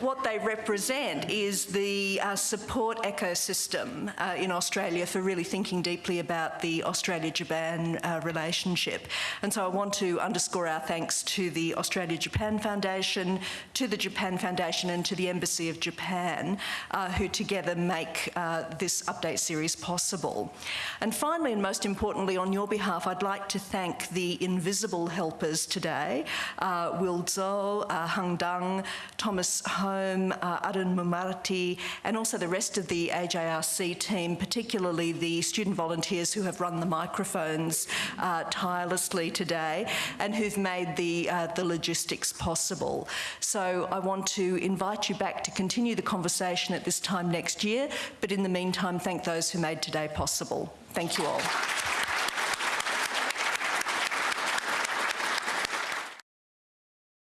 what they represent is the uh, support ecosystem uh, in Australia for really thinking deeply about the Australia-Japan uh, relationship. And so I want to underscore our thanks to the Australia-Japan Foundation, to the Japan Foundation and to the Embassy of Japan, uh, who together make this update series possible. And finally, and most importantly, on your behalf, I'd like to thank the invisible helpers today, uh, Will Zhou, uh, Hung Dang, Thomas Home, uh, Arun Mumarati, and also the rest of the AJRC team, particularly the student volunteers who have run the microphones uh, tirelessly today and who've made the, uh, the logistics possible. So I want to invite you back to continue the conversation at this time next year, but in the meantime, thank those who made today possible. Thank you all.